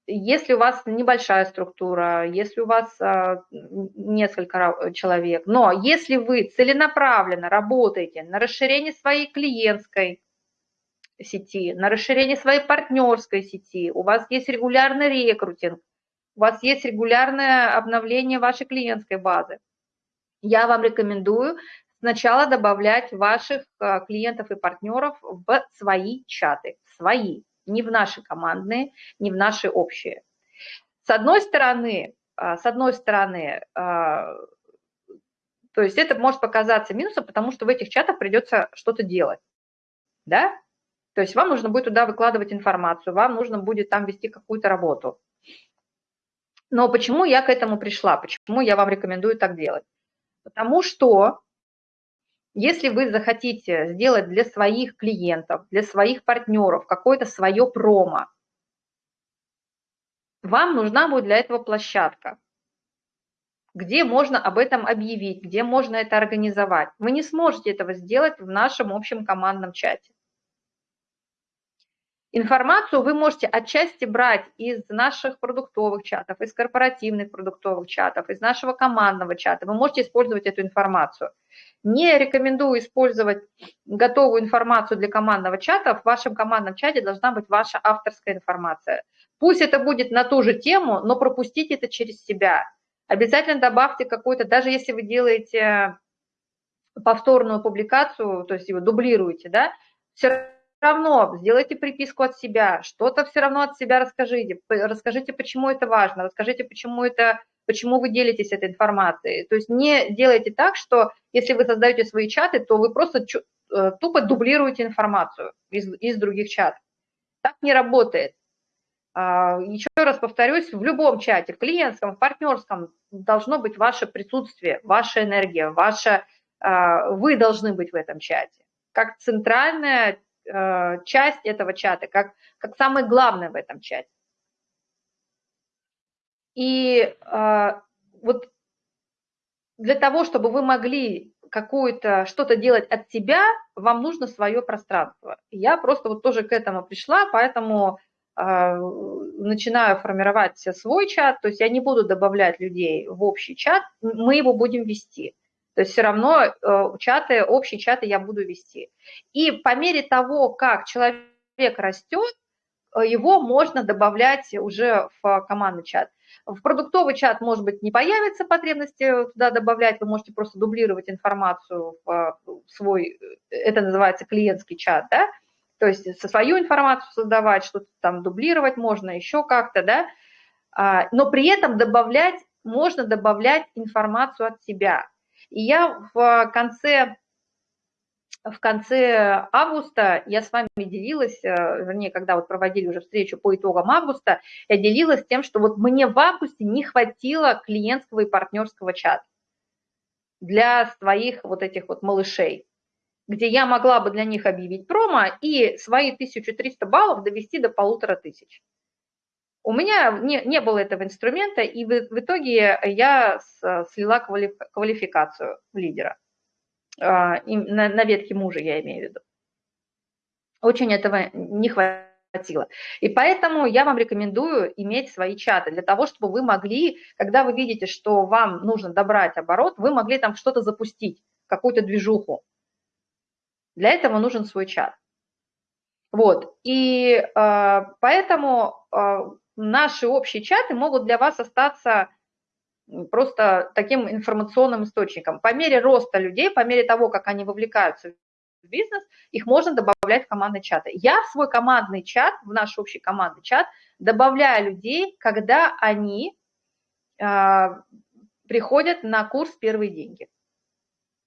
если у вас небольшая структура, если у вас а, несколько человек, но если вы целенаправленно работаете на расширение своей клиентской сети, на расширение своей партнерской сети, у вас есть регулярный рекрутинг, у вас есть регулярное обновление вашей клиентской базы, я вам рекомендую сначала добавлять ваших а, клиентов и партнеров в свои чаты, свои, не в наши командные, не в наши общие. С одной стороны, а, с одной стороны, а, то есть это может показаться минусом, потому что в этих чатах придется что-то делать, да? То есть вам нужно будет туда выкладывать информацию, вам нужно будет там вести какую-то работу. Но почему я к этому пришла? Почему я вам рекомендую так делать? Потому что если вы захотите сделать для своих клиентов, для своих партнеров какое-то свое промо, вам нужна будет для этого площадка, где можно об этом объявить, где можно это организовать. Вы не сможете этого сделать в нашем общем командном чате. Информацию вы можете отчасти брать из наших продуктовых чатов, из корпоративных продуктовых чатов, из нашего командного чата. Вы можете использовать эту информацию. Не рекомендую использовать готовую информацию для командного чата. В вашем командном чате должна быть ваша авторская информация. Пусть это будет на ту же тему, но пропустите это через себя. Обязательно добавьте какую-то, даже если вы делаете повторную публикацию, то есть его дублируете, да, все равно сделайте приписку от себя, что-то все равно от себя расскажите, расскажите, почему это важно, расскажите, почему, это, почему вы делитесь этой информацией. То есть не делайте так, что если вы создаете свои чаты, то вы просто э, тупо дублируете информацию из, из других чатов. Так не работает. А, еще раз повторюсь, в любом чате, в клиентском, в партнерском, должно быть ваше присутствие, ваша энергия, ваша вы должны быть в этом чате, как центральная часть этого чата, как, как самое главное в этом чате. И вот для того, чтобы вы могли какую-то что-то делать от себя, вам нужно свое пространство. Я просто вот тоже к этому пришла, поэтому э, начинаю формировать свой чат, то есть я не буду добавлять людей в общий чат, мы его будем вести. То есть все равно э, чаты, общие чаты я буду вести. И по мере того, как человек растет, э, его можно добавлять уже в командный чат. В продуктовый чат, может быть, не появится потребности туда добавлять, вы можете просто дублировать информацию в свой, это называется клиентский чат, да, то есть со свою информацию создавать, что-то там дублировать можно, еще как-то, да, а, но при этом добавлять, можно добавлять информацию от себя. И я в конце в конце августа я с вами делилась, э, вернее, когда вот проводили уже встречу по итогам августа, я делилась тем, что вот мне в августе не хватило клиентского и партнерского чата для своих вот этих вот малышей, где я могла бы для них объявить промо и свои 1300 баллов довести до полутора тысяч. У меня не, не было этого инструмента, и в, в итоге я слила квалификацию лидера. А, на, на ветке мужа, я имею в виду. Очень этого не хватило. И поэтому я вам рекомендую иметь свои чаты для того, чтобы вы могли, когда вы видите, что вам нужно добрать оборот, вы могли там что-то запустить, какую-то движуху. Для этого нужен свой чат. Вот, и э, поэтому э, наши общие чаты могут для вас остаться просто таким информационным источником. По мере роста людей, по мере того, как они вовлекаются в бизнес, их можно добавлять в командный чат. Я в свой командный чат, в наш общий командный чат, добавляю людей, когда они э, приходят на курс «Первые деньги».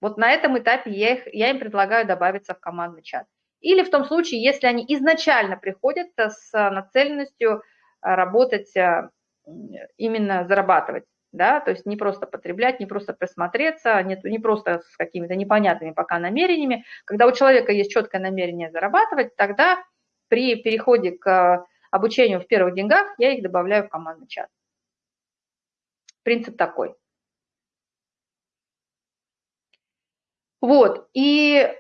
Вот на этом этапе я, их, я им предлагаю добавиться в командный чат. Или в том случае, если они изначально приходят с нацеленностью работать, а, именно зарабатывать да, то есть не просто потреблять, не просто присмотреться, не, не просто с какими-то непонятными пока намерениями. Когда у человека есть четкое намерение зарабатывать, тогда при переходе к обучению в первых деньгах я их добавляю в командный чат. Принцип такой. Вот, и а,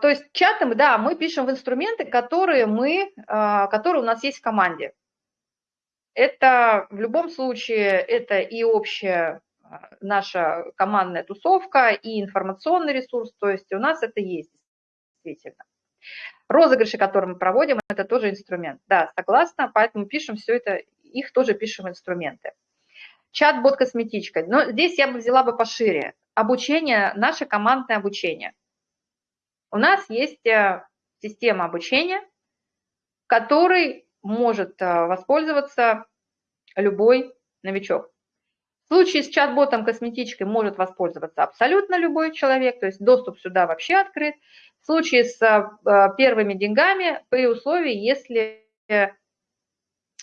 то есть чаты, да, мы пишем в инструменты, которые, мы, а, которые у нас есть в команде. Это в любом случае, это и общая а, наша командная тусовка, и информационный ресурс, то есть у нас это есть действительно. Розыгрыши, которые мы проводим, это тоже инструмент. Да, согласна, поэтому пишем все это, их тоже пишем инструменты. Чат-бот косметичка. Но здесь я бы взяла бы пошире. Обучение, наше командное обучение. У нас есть э, система обучения, который может э, воспользоваться любой новичок. В случае с чат-ботом косметичкой может воспользоваться абсолютно любой человек, то есть доступ сюда вообще открыт. В случае с э, первыми деньгами, при условии, если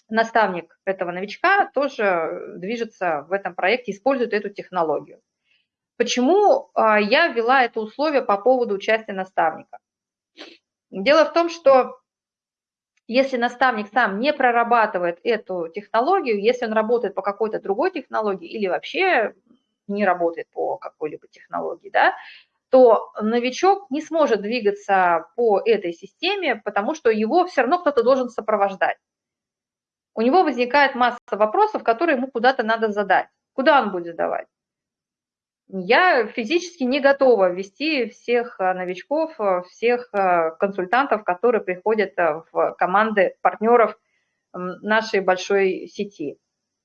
наставник этого новичка тоже движется в этом проекте, использует эту технологию. Почему я ввела это условие по поводу участия наставника? Дело в том, что если наставник сам не прорабатывает эту технологию, если он работает по какой-то другой технологии или вообще не работает по какой-либо технологии, да, то новичок не сможет двигаться по этой системе, потому что его все равно кто-то должен сопровождать. У него возникает масса вопросов, которые ему куда-то надо задать. Куда он будет задавать? Я физически не готова вести всех э, новичков, э, всех э, консультантов, которые приходят в команды партнеров нашей большой сети.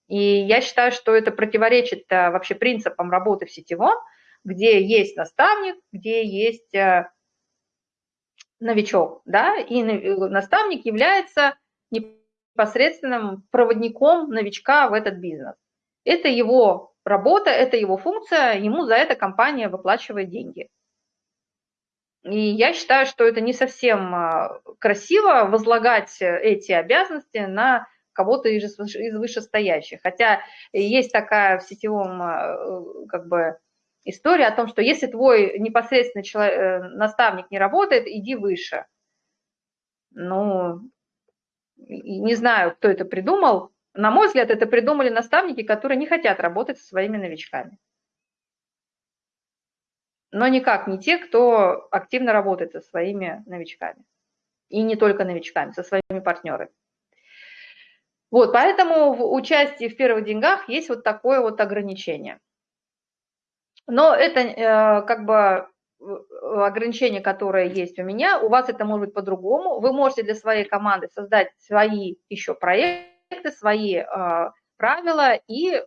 И я считаю, что это противоречит вообще принципам работы в сетевом, где есть наставник, где есть новичок, да, и наставник является непосредственным проводником новичка в этот бизнес. Это его работа, это его функция, ему за это компания выплачивает деньги. И я считаю, что это не совсем а, красиво возлагать эти обязанности на кого-то из, вышестоящих. Хотя есть такая в сетевом а, как бы история о том, что если твой непосредственный человек, э, наставник не работает, иди выше. Ну, не знаю, кто это придумал. На мой взгляд, это придумали наставники, которые не хотят работать со своими новичками. Но никак не те, кто активно работает со своими новичками. И не только новичками, со своими партнерами. Вот, поэтому в участии в первых деньгах есть вот такое вот ограничение. Но это э, как бы ограничение, которое есть у меня, у вас это может быть по-другому. Вы можете для своей команды создать свои еще проекты, свои э, правила и э,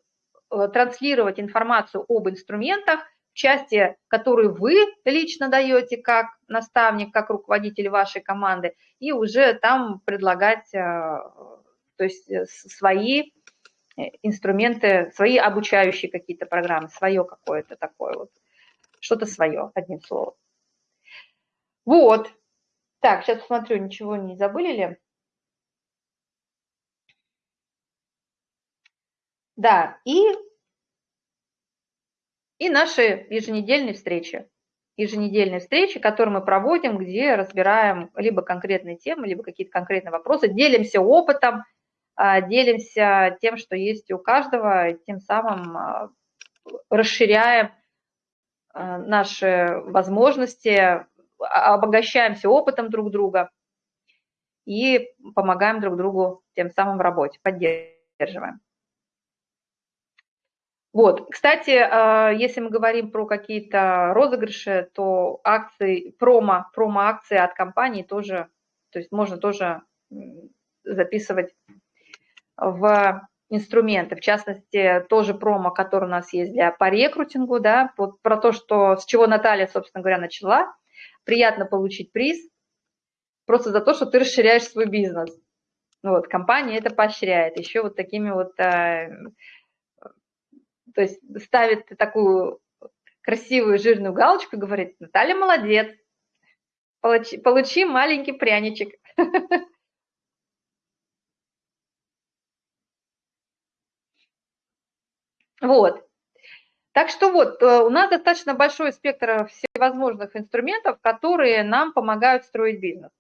транслировать информацию об инструментах в части, которую вы лично даете как наставник, как руководитель вашей команды, и уже там предлагать э, то есть э, свои э, инструменты, свои обучающие какие-то программы, свое какое-то такое вот, что-то свое, одним словом. Вот. Так, сейчас посмотрю, ничего не забыли ли? Да, и, и наши еженедельные встречи. Еженедельные встречи, которые мы проводим, где разбираем либо конкретные темы, либо какие-то конкретные вопросы, делимся опытом, а, делимся тем, что есть у каждого, тем самым а, расширяем а, наши возможности, обогащаемся опытом друг друга и помогаем друг другу тем самым в работе, поддерживаем. Вот, кстати, если мы говорим про какие-то розыгрыши, то акции, промо, промо-акции от компании тоже, то есть можно тоже записывать в инструменты, в частности, тоже промо, который у нас есть для по рекрутингу, да, вот про то, что, с чего Наталья, собственно говоря, начала. Приятно получить приз просто за то, что ты расширяешь свой бизнес. Вот, компания это поощряет еще вот такими вот, а, то есть ставит такую красивую жирную галочку и говорит, Наталья молодец, получи, получи маленький пряничек. Вот. Так что вот, э, у нас достаточно большой спектр всевозможных инструментов, которые нам помогают строить бизнес.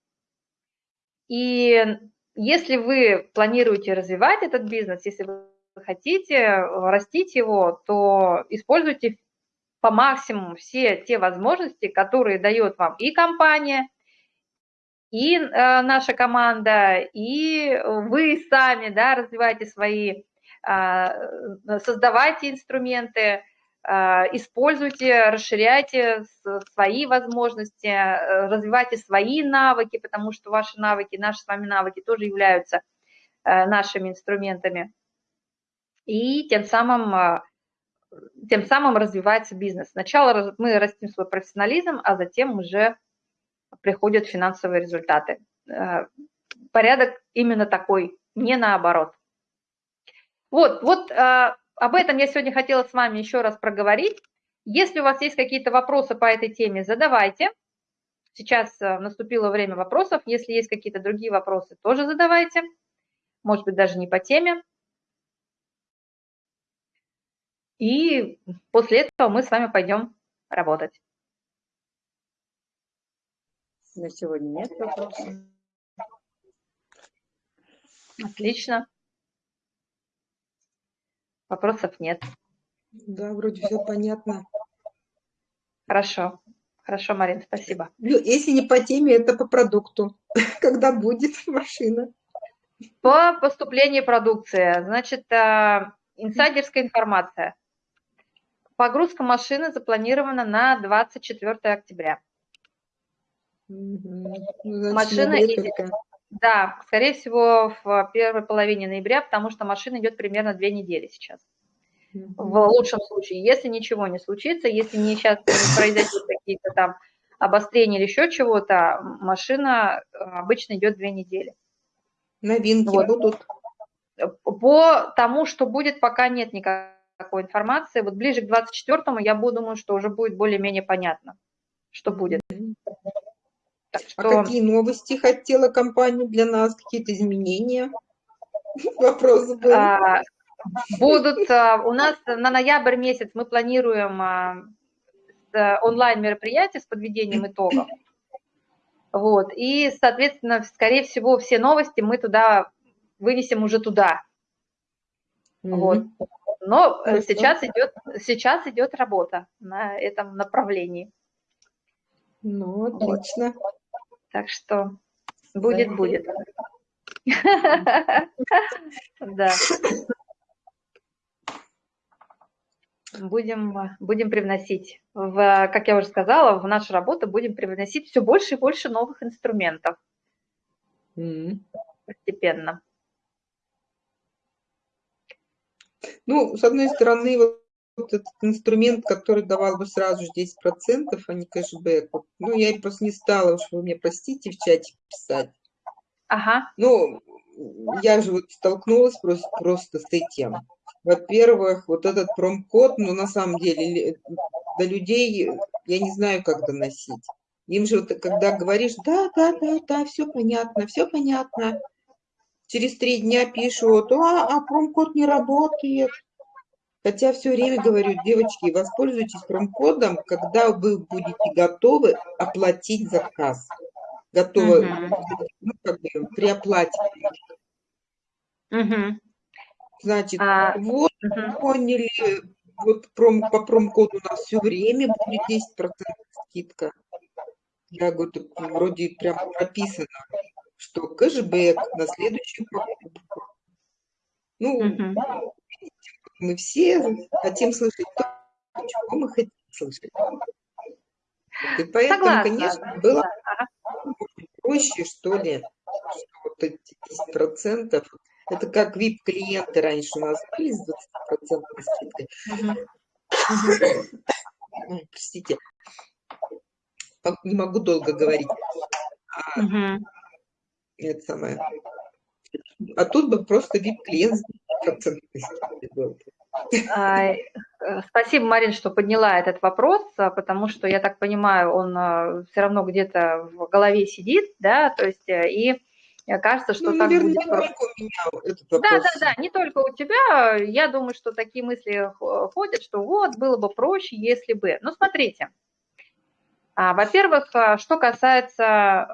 И если вы планируете развивать этот бизнес, если вы хотите растить его, то используйте по максимуму все те возможности, которые дает вам и компания, и э, наша команда, и вы сами да, развиваете свои а, создавайте инструменты, а, используйте, расширяйте свои возможности, э, развивайте свои навыки, потому что ваши навыки, наши с вами навыки тоже являются э, нашими инструментами. И тем самым, а, тем самым развивается бизнес. Сначала мы растим свой профессионализм, а затем уже приходят финансовые результаты. Э, порядок именно такой, не наоборот. Вот, вот э, об этом я сегодня хотела с вами еще раз проговорить. Если у вас есть какие-то вопросы по этой теме, задавайте. Сейчас э, наступило время вопросов. Если есть какие-то другие вопросы, тоже задавайте. Может быть, даже не по теме. И после этого мы с вами пойдем работать.
На сегодня нет вопросов.
Отлично. Вопросов нет.
Да, вроде все понятно.
Хорошо. Хорошо, Марин, спасибо.
Если не по теме, это по продукту. Когда будет машина?
По поступлению продукции. Значит, э, инсайдерская информация. Погрузка машины запланирована на 24 октября.
Угу.
Машина едет, да, скорее всего, в первой половине ноября, потому что машина идет примерно две недели сейчас. В лучшем случае, если ничего не случится, если не сейчас не произойдут какие-то там обострения или еще чего-то, машина э, обычно идет две недели.
Новинки вот. будут?
По тому, что будет, пока нет никакой информации. Вот ближе к 24-му я буду, думаю, что уже будет более-менее понятно, что будет.
Так а что... А какие новости хотела компания для нас? Какие-то изменения? Вопрос был.
А, будут а, у нас на ноябрь месяц мы планируем э, онлайн-мероприятие с подведением итогов. Вот, и, соответственно, скорее всего, все новости мы туда вынесем уже туда. Mm-hmm. Вот. Но Хорошо. сейчас идет, сейчас идет работа на этом направлении.
Ну, отлично.
Вот. Так что будет, будет. Да. Будем, будем привносить, в, как я уже сказала, в нашу работу будем привносить все больше и больше новых инструментов. Постепенно.
Ну, с одной стороны, вот, этот инструмент, который давал бы сразу 10%, а не кэшбэк, ну, я просто не стала, уж вы мне простите, в чате писать.
Ага.
Ну, я же вот столкнулась просто, просто с этим. Во-первых, вот этот промкод, ну, на самом деле, до людей я не знаю, как доносить. Им же, вот, когда говоришь, да, да, да, да, все понятно, все понятно, через три дня пишут, а, а промокод не работает. Хотя все время говорю, девочки, воспользуйтесь промокодом, когда вы будете готовы оплатить заказ. Готовы ну, как бы, при оплате. Значит, а, вот угу. поняли, вот пром, по промокоду у нас все время будет 10% скидка. Я говорю, вроде прям прописано что кэшбэк на следующую покупку. Ну, угу. мы все хотим слышать то, чего мы хотим слышать. И поэтому, Согласна. конечно, было проще, что ли, что вот эти 10%, это как VIP-клиенты раньше у нас были с 20% скидкой. Угу. Простите, не могу долго говорить. Угу это самое. А тут бы просто VIP-клиент был.
А, спасибо, Марин, что подняла этот вопрос, а, потому что, я так понимаю, он а, все равно где-то в голове сидит, да, то есть, э, и кажется, что ну, так наверное, будет. Не только у меня этот вопрос. Да, да, да, не только у тебя. Я думаю, что такие мысли ходят, что вот, было бы проще, если бы. Ну, смотрите, во-первых, что касается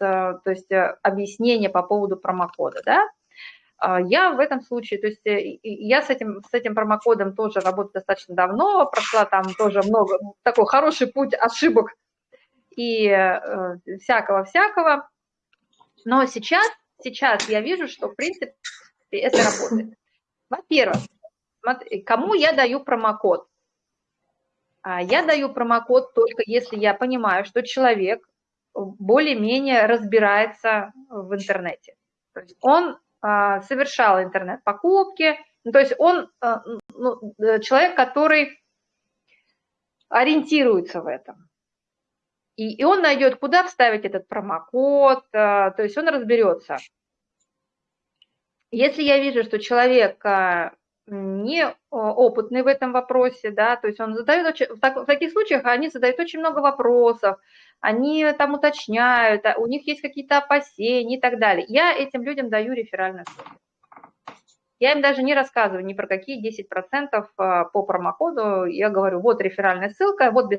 то есть э, объяснение по поводу промокода, да, а, я в этом случае, то есть э, я с этим, с этим промокодом тоже работаю достаточно давно, прошла там тоже много, такой хороший путь ошибок и э, всякого-всякого, но сейчас, сейчас я вижу, что в принципе это работает. Во-первых, кому я даю промокод? А, я даю промокод только если я понимаю, что человек более-менее разбирается в интернете. То есть он а, совершал интернет-покупки, ну, то есть он а, ну, э, человек, который ориентируется в этом. И, и он найдет, куда вставить этот промокод, а, то есть он разберется. Если я вижу, что человек не опытный в этом вопросе, да, то есть он задает, очень, в, так, в таких случаях они задают очень много вопросов, они там уточняют, а у них есть какие-то опасения и так далее. Я этим людям даю реферальную ссылку. Я им даже не рассказываю ни про какие 10% а, по промокоду. Я говорю, вот реферальная ссылка, вот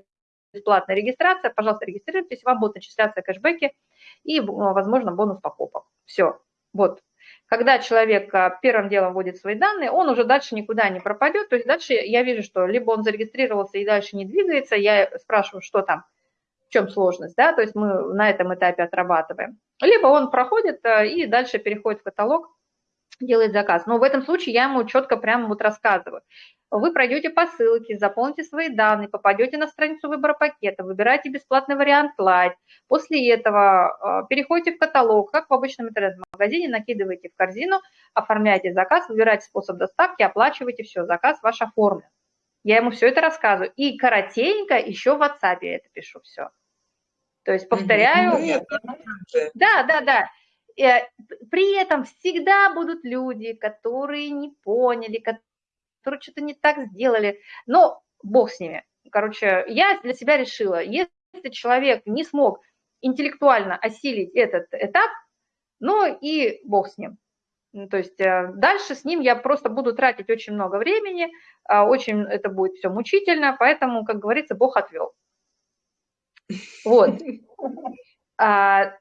бесплатная регистрация, пожалуйста, регистрируйтесь, вам будут начисляться кэшбэки и, возможно, бонус покупок. Все, вот. Когда человек а, первым делом вводит свои данные, он уже дальше никуда не пропадет. То есть дальше я вижу, что либо он зарегистрировался и дальше не двигается, я спрашиваю, что там, в чем сложность, да, то есть мы на этом этапе отрабатываем. Либо он проходит э, и дальше переходит в каталог, делает заказ. Но в этом случае я ему четко прямо вот рассказываю. Вы пройдете по ссылке, заполните свои данные, попадете на страницу выбора пакета, выбираете бесплатный вариант Light. После этого э, переходите в каталог, как в обычном интернет-магазине, накидываете в корзину, оформляете заказ, выбираете способ доставки, оплачиваете, все, заказ ваш оформлен. Я ему все это рассказываю. И коротенько еще в WhatsApp я это пишу все. То есть повторяю. Ну, да, да, да. Э, при этом всегда будут люди, которые не поняли, которые что-то не так сделали. Но бог с ними. Короче, я для себя решила, если человек не смог интеллектуально осилить этот этап, ну и бог с ним. То есть э, дальше с ним я просто буду тратить очень много времени, а, очень это будет все мучительно, поэтому, как говорится, Бог отвел. Вот. А,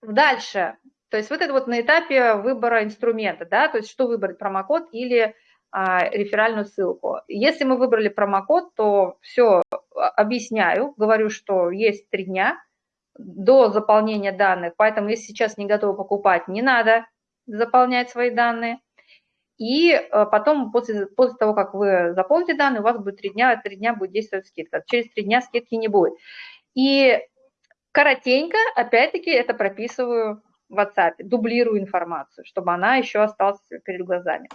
дальше. То есть вот это вот на этапе выбора инструмента, да, то есть что выбрать, промокод или реферальную ссылку. Если мы выбрали промокод, то все объясняю, говорю, что есть три дня до заполнения данных, поэтому если сейчас не готовы покупать, не надо заполнять свои данные. И э, потом, после, после того, как вы заполните данные, у вас будет три дня, три дня будет действовать скидка. Через три дня скидки не будет. И коротенько, опять-таки, это прописываю в WhatsApp, дублирую информацию, чтобы она еще осталась перед глазами.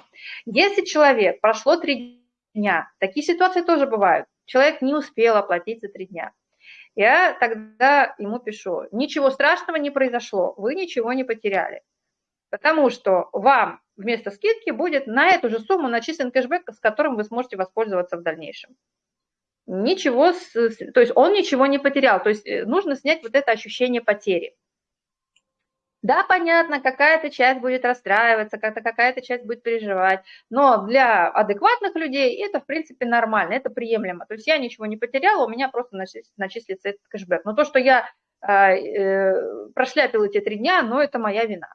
Если человек, прошло три дня, такие ситуации тоже бывают, человек не успел оплатить за три дня, я тогда ему пишу, ничего страшного не произошло, вы ничего не потеряли, потому что вам вместо скидки будет на эту же сумму начислен кэшбэк, с которым вы сможете воспользоваться в дальнейшем. Ничего, то есть он ничего не потерял, то есть э, нужно снять вот это ощущение потери. Да, понятно, какая-то часть будет расстраиваться, какая-то часть будет переживать, но для адекватных людей это, в принципе, нормально, это приемлемо. То есть я ничего не потеряла, у меня просто начислится этот кэшбэк. Но то, что я э, э, прошляпила эти три дня, но это моя вина.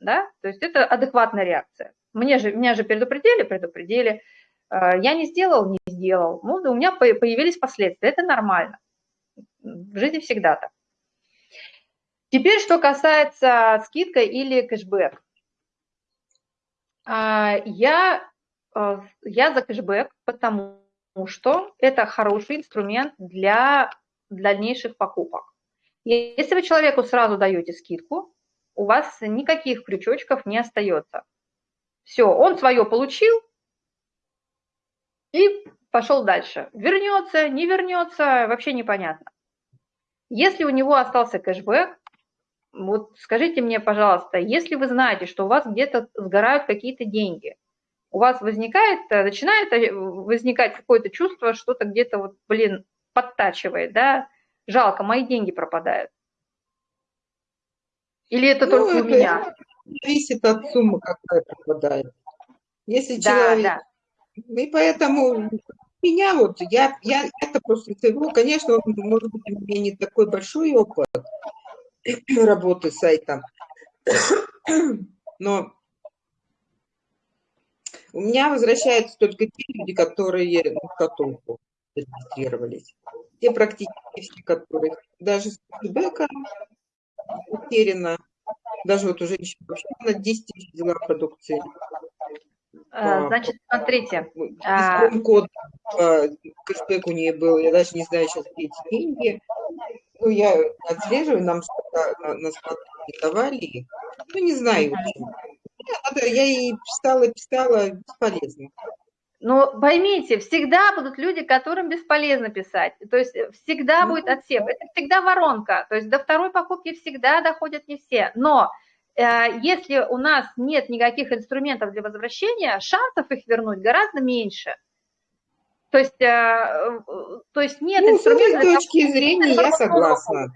Да? То есть это адекватная реакция. Мне же, меня же предупредили, предупредили. Э, я не сделал, не сделал. Ну, у меня появились последствия, это нормально. В жизни всегда так. Теперь, что касается скидка или кэшбэк. А, я, а, я за кэшбэк, потому что это хороший инструмент для дальнейших покупок. Если вы человеку сразу даете скидку, у вас никаких крючочков не остается. Все, он свое получил и пошел дальше. Вернется, не вернется, вообще непонятно. Если у него остался кэшбэк, вот скажите мне, пожалуйста, если вы знаете, что у вас где-то сгорают какие-то деньги, у вас возникает, э, начинает э, возникать какое-то чувство, что-то где-то вот, блин, подтачивает, да, жалко, мои деньги пропадают. Или это ну, только это у меня?
Зависит от суммы, какая пропадает. Если да, человек... Да. И поэтому меня вот, я, я это просто, ну, конечно, может быть, у меня не такой большой опыт, работы сайтом. Но у меня возвращаются только те люди, которые в каталогу зарегистрировались. Те практически все, которые даже с фидбэком утеряно. Даже вот уже вообще на 10 тысяч взяла продукции.
А, значит, смотрите.
А код кэшбэк у нее был, я даже не знаю сейчас, где эти деньги. Ну, я отслеживаю, нам нас давали. Ну, не знаю. Я, я ей писала, писала, бесполезно.
Но поймите, всегда будут люди, которым бесполезно писать. То есть э, всегда ну, будет отсев. Это всегда воронка. То есть до второй покупки всегда доходят не все. Но э, если у нас нет никаких инструментов для возвращения, шансов их вернуть гораздо меньше. То есть, э, то есть нет
ну, инструментов... С точки зрения я согласна.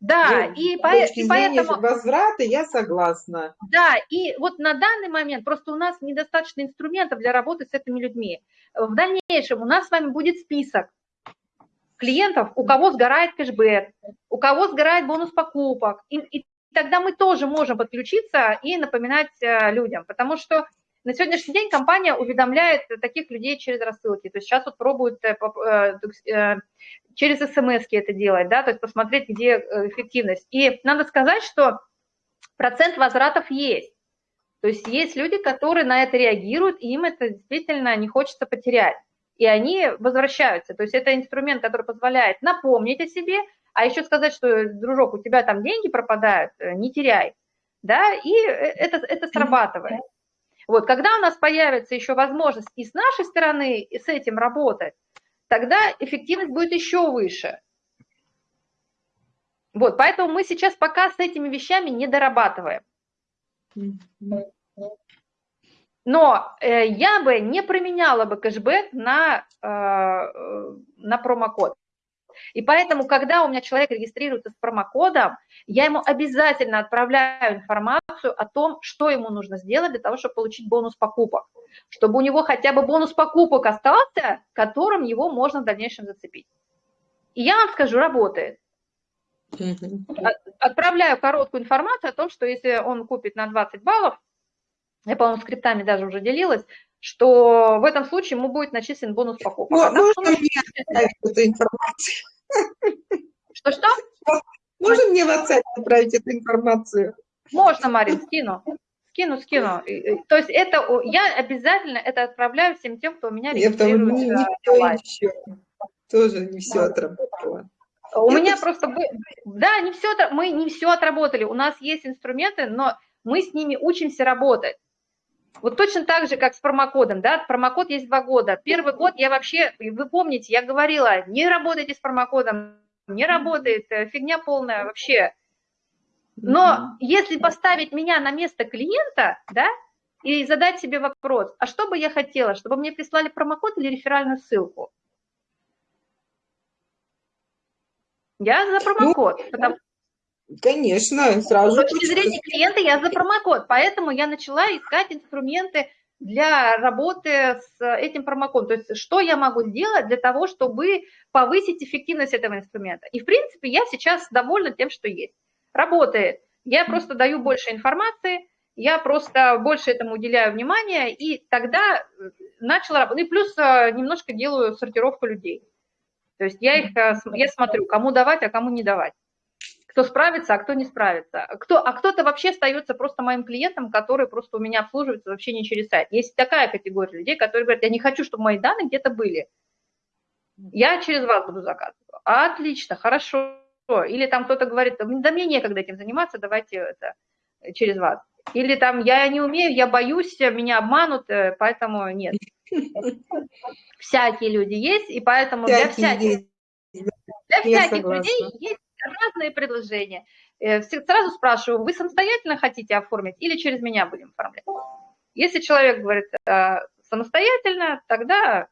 Да,
ну, и, по, и поэтому... возврата я согласна.
Да, и вот на данный момент просто у нас недостаточно инструментов для работы с этими людьми. В дальнейшем у нас с вами будет список клиентов, у кого сгорает кэшбэк, у кого сгорает бонус покупок. И, и тогда мы тоже можем подключиться и напоминать э, людям, потому что на сегодняшний день компания уведомляет таких людей через рассылки. То есть сейчас вот пробуют э, э, э, через смс это делать, да, то есть посмотреть, где эффективность. И надо сказать, что процент возвратов есть. То есть есть люди, которые на это реагируют, и им это действительно не хочется потерять. И они возвращаются. То есть это инструмент, который позволяет напомнить о себе, а еще сказать, что, дружок, у тебя там деньги пропадают, не теряй. Да, и это, это срабатывает. Вот, когда у нас появится еще возможность и с нашей стороны и с этим работать, тогда эффективность будет еще выше. Вот, поэтому мы сейчас пока с этими вещами не дорабатываем. Но э, я бы не променяла бы кэшбэк на, э, на промокод. И поэтому, когда у меня человек регистрируется с промокодом, я ему обязательно отправляю информацию о том, что ему нужно сделать для того, чтобы получить бонус покупок. Чтобы у него хотя бы бонус покупок остался, которым его можно в дальнейшем зацепить. И я вам скажу, работает. Отправляю короткую информацию о том, что если он купит на 20 баллов, я, по-моему, скриптами даже уже делилась, что в этом случае ему будет начислен бонус покупок.
Ну, а можно мне отправить эту информацию?
Что-что?
Можно мне в WhatsApp отправить эту информацию?
Можно, Марин, скину. Скину, скину. То есть это я обязательно это отправляю всем тем, кто у меня регистрируется. Не,
не все Тоже не все отработало.
У меня просто, да, не все, мы не все отработали. У нас есть инструменты, но мы с ними учимся работать. Вот точно так же, как с промокодом, да, промокод есть два года. Первый год я вообще, вы помните, я говорила, не работайте с промокодом, не работает, э, фигня полная вообще. Но если поставить меня на место клиента, да, и задать себе вопрос, а что бы я хотела, чтобы мне прислали промокод или реферальную ссылку? Я за промокод, ну, потому,
Конечно, сразу.
С точки зрения клиента я за промокод, поэтому я начала искать инструменты для работы с этим промокодом. То есть что я могу сделать для того, чтобы повысить эффективность этого инструмента. И в принципе я сейчас довольна тем, что есть. Работает. Я просто даю больше информации, я просто больше этому уделяю внимания, и тогда начала работать. Ну и плюс э, немножко делаю сортировку людей. То есть я их, э, я смотрю, кому давать, а кому не давать кто справится, а кто не справится. Кто, а кто-то вообще остается просто моим клиентом, который просто у меня обслуживается вообще не через сайт. Есть такая категория людей, которые говорят, я не хочу, чтобы мои данные где-то были. Я через вас буду заказывать. Отлично, хорошо. Или там кто-то говорит, да мне некогда этим заниматься, давайте это через вас. Или там я не умею, я боюсь, меня обманут, э, поэтому нет. Всякие люди есть, и поэтому для всяких, для всяких людей есть разные предложения. Э, сразу спрашиваю, вы самостоятельно хотите оформить или через меня будем оформлять? Если человек говорит э, самостоятельно, тогда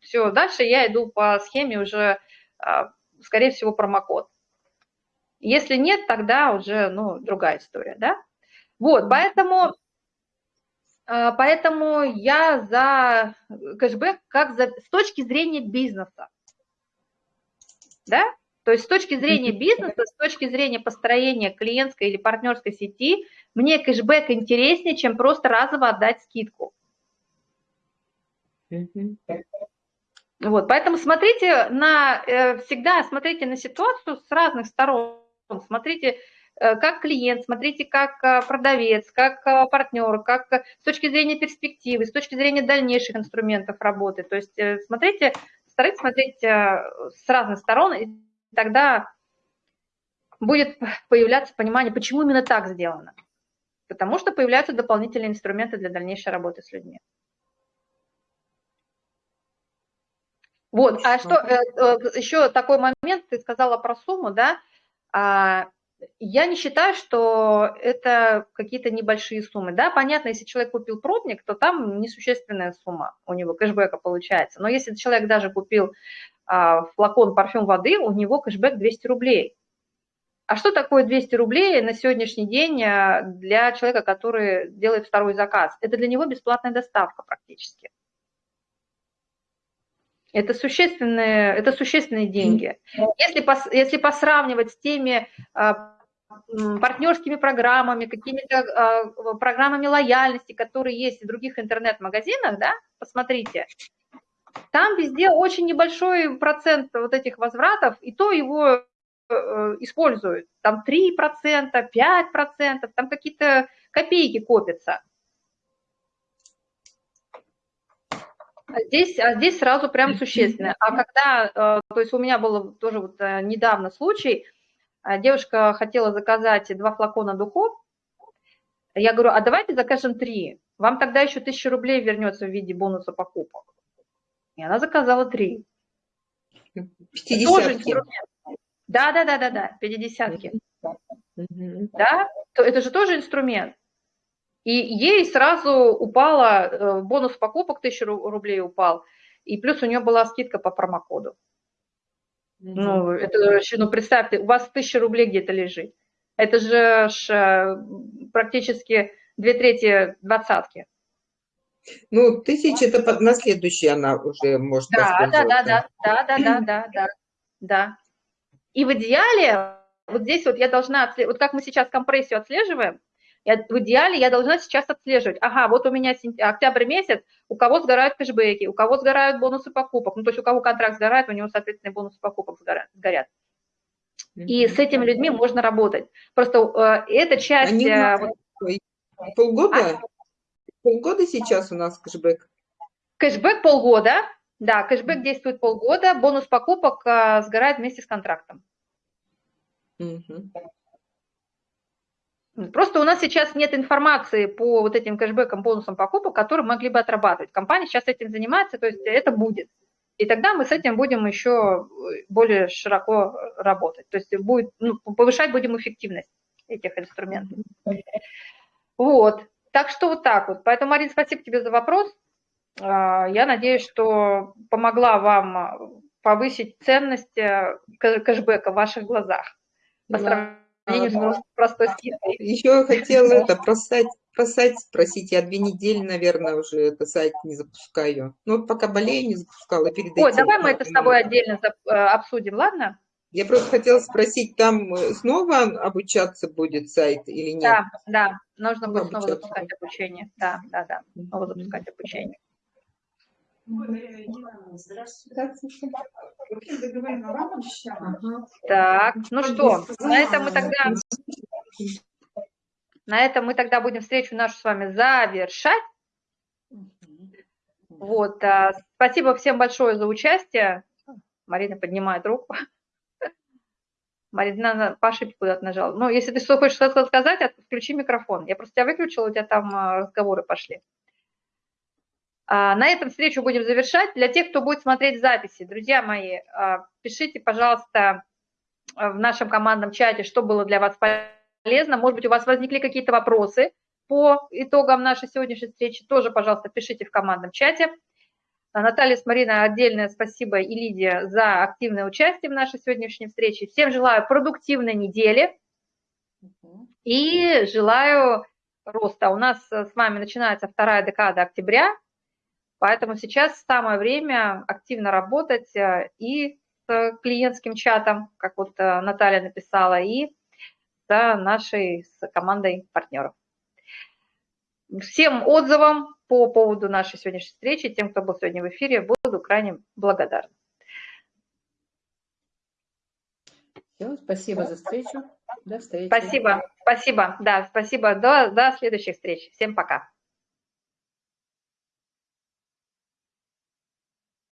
все, дальше я иду по схеме уже, э, скорее всего, промокод. Если нет, тогда уже ну, другая история, да? Вот, поэтому, поэтому я за кэшбэк как за, с точки зрения бизнеса, да? То есть с точки зрения бизнеса, с точки зрения построения клиентской или партнерской сети, мне кэшбэк интереснее, чем просто разово отдать скидку. Вот, поэтому смотрите на, э, всегда смотрите на ситуацию с разных сторон. Смотрите, э, как клиент, смотрите, как э, продавец, как партнер, как с точки зрения перспективы, с точки зрения дальнейших инструментов работы. То есть смотрите, старайтесь смотреть с разных сторон, тогда будет появляться понимание, почему именно так сделано. Потому что появляются дополнительные инструменты для дальнейшей работы с людьми. Вот, а что, э, э, еще такой момент, ты сказала про сумму, да, а, я не считаю, что это какие-то небольшие суммы, да, понятно, если человек купил пробник, то там несущественная сумма у него кэшбэка получается, но если человек даже купил флакон парфюм воды, у него кэшбэк 200 рублей. А что такое 200 рублей на сегодняшний день а, для человека, который делает второй заказ? Это для него бесплатная доставка практически. Это существенные, это существенные деньги. Если, пос, если посравнивать с теми а, партнерскими программами, какими-то а, программами лояльности, которые есть в других интернет-магазинах, да, посмотрите, там везде очень небольшой процент вот этих возвратов, и то его э, используют. Там 3%, 5%, там какие-то копейки копятся. А здесь, а здесь сразу прям существенно. А когда, э, то есть у меня был тоже вот э, недавно случай, девушка хотела заказать два флакона духов, я говорю, а давайте закажем три, вам тогда еще тысяча рублей вернется в виде бонуса покупок. И она заказала три.
Пятидесятки.
Да, да, да, да, да, пятидесятки. Да, то это же тоже инструмент. И ей сразу упала, э, бонус покупок 1000 рублей упал, и плюс у нее была скидка по промокоду. Ну, это ну, представьте, у вас тысяча рублей где-то лежит. Это же ж, э, практически две трети двадцатки.
Ну, тысяча это на следующий она уже может
да, да, да, да, да, да, да, да, да, да. И в идеале, вот здесь вот я должна, вот как мы сейчас компрессию отслеживаем, я, в идеале я должна сейчас отслеживать. Ага, вот у меня октябрь месяц, у кого сгорают кэшбэки, у кого сгорают бонусы покупок. Ну, то есть у кого контракт сгорает, у него, соответственно, бонусы покупок сгорят. И с этими людьми можно работать. Просто э, эта часть... Они
э, вот, полгода? А? Полгода сейчас у нас кэшбэк?
Кэшбэк полгода. Да, кэшбэк действует полгода, бонус покупок э, сгорает вместе с контрактом. Угу. Просто у нас сейчас нет информации по вот этим кэшбэкам, бонусам покупок, которые могли бы отрабатывать. Компания сейчас этим занимается, то есть это будет. И тогда мы с этим будем еще более широко работать. То есть будет, ну, повышать будем эффективность этих инструментов. Вот. Так что вот так вот. Поэтому, Марин, спасибо тебе за вопрос. А, я надеюсь, что помогла вам повысить ценность э, кэшбэка в ваших глазах по сравнению
сравнению с простой скидкой. Еще хотела это про сайт, про сайт спросить. Я две недели, наверное, уже это сайт не запускаю. Ну, пока болею, не запускала перед
Ой, давай мы это с тобой отдельно э, обсудим, ладно?
Я просто хотела спросить, там э, снова обучаться будет сайт или нет?
Да, да, нужно будет снова запускать обучение. Да, да, да, снова запускать обучение. Так, ну что, на этом мы тогда... На этом мы тогда будем встречу нашу с вами завершать. Вот, а, спасибо всем большое за участие. Марина поднимает руку. Марина ошибке куда-то нажала. Ну, если ты что хочешь сказать, включи микрофон. Я просто тебя выключила, у тебя там а, разговоры пошли. А, на этом встречу будем завершать. Для тех, кто будет смотреть записи, друзья мои, а, пишите, пожалуйста, в нашем командном чате, что было для вас полезно. Может быть, у вас возникли какие-то вопросы по итогам нашей сегодняшней встречи. Тоже, пожалуйста, пишите в командном чате. А, Наталья с Мариной отдельное спасибо и Лидия за активное участие в нашей сегодняшней встрече. Всем желаю продуктивной недели и желаю роста. У нас с вами начинается вторая декада октября. Поэтому сейчас самое время активно работать э, и с клиентским чатом, как вот э, Наталья написала, и с нашей с командой партнеров. Всем отзывам по поводу нашей сегодняшней встречи, тем, кто был сегодня в эфире, буду крайне благодарна.
Все, спасибо за встречу.
До встречи. Спасибо, спасибо. Да, спасибо. До, до следующих встреч. Всем пока.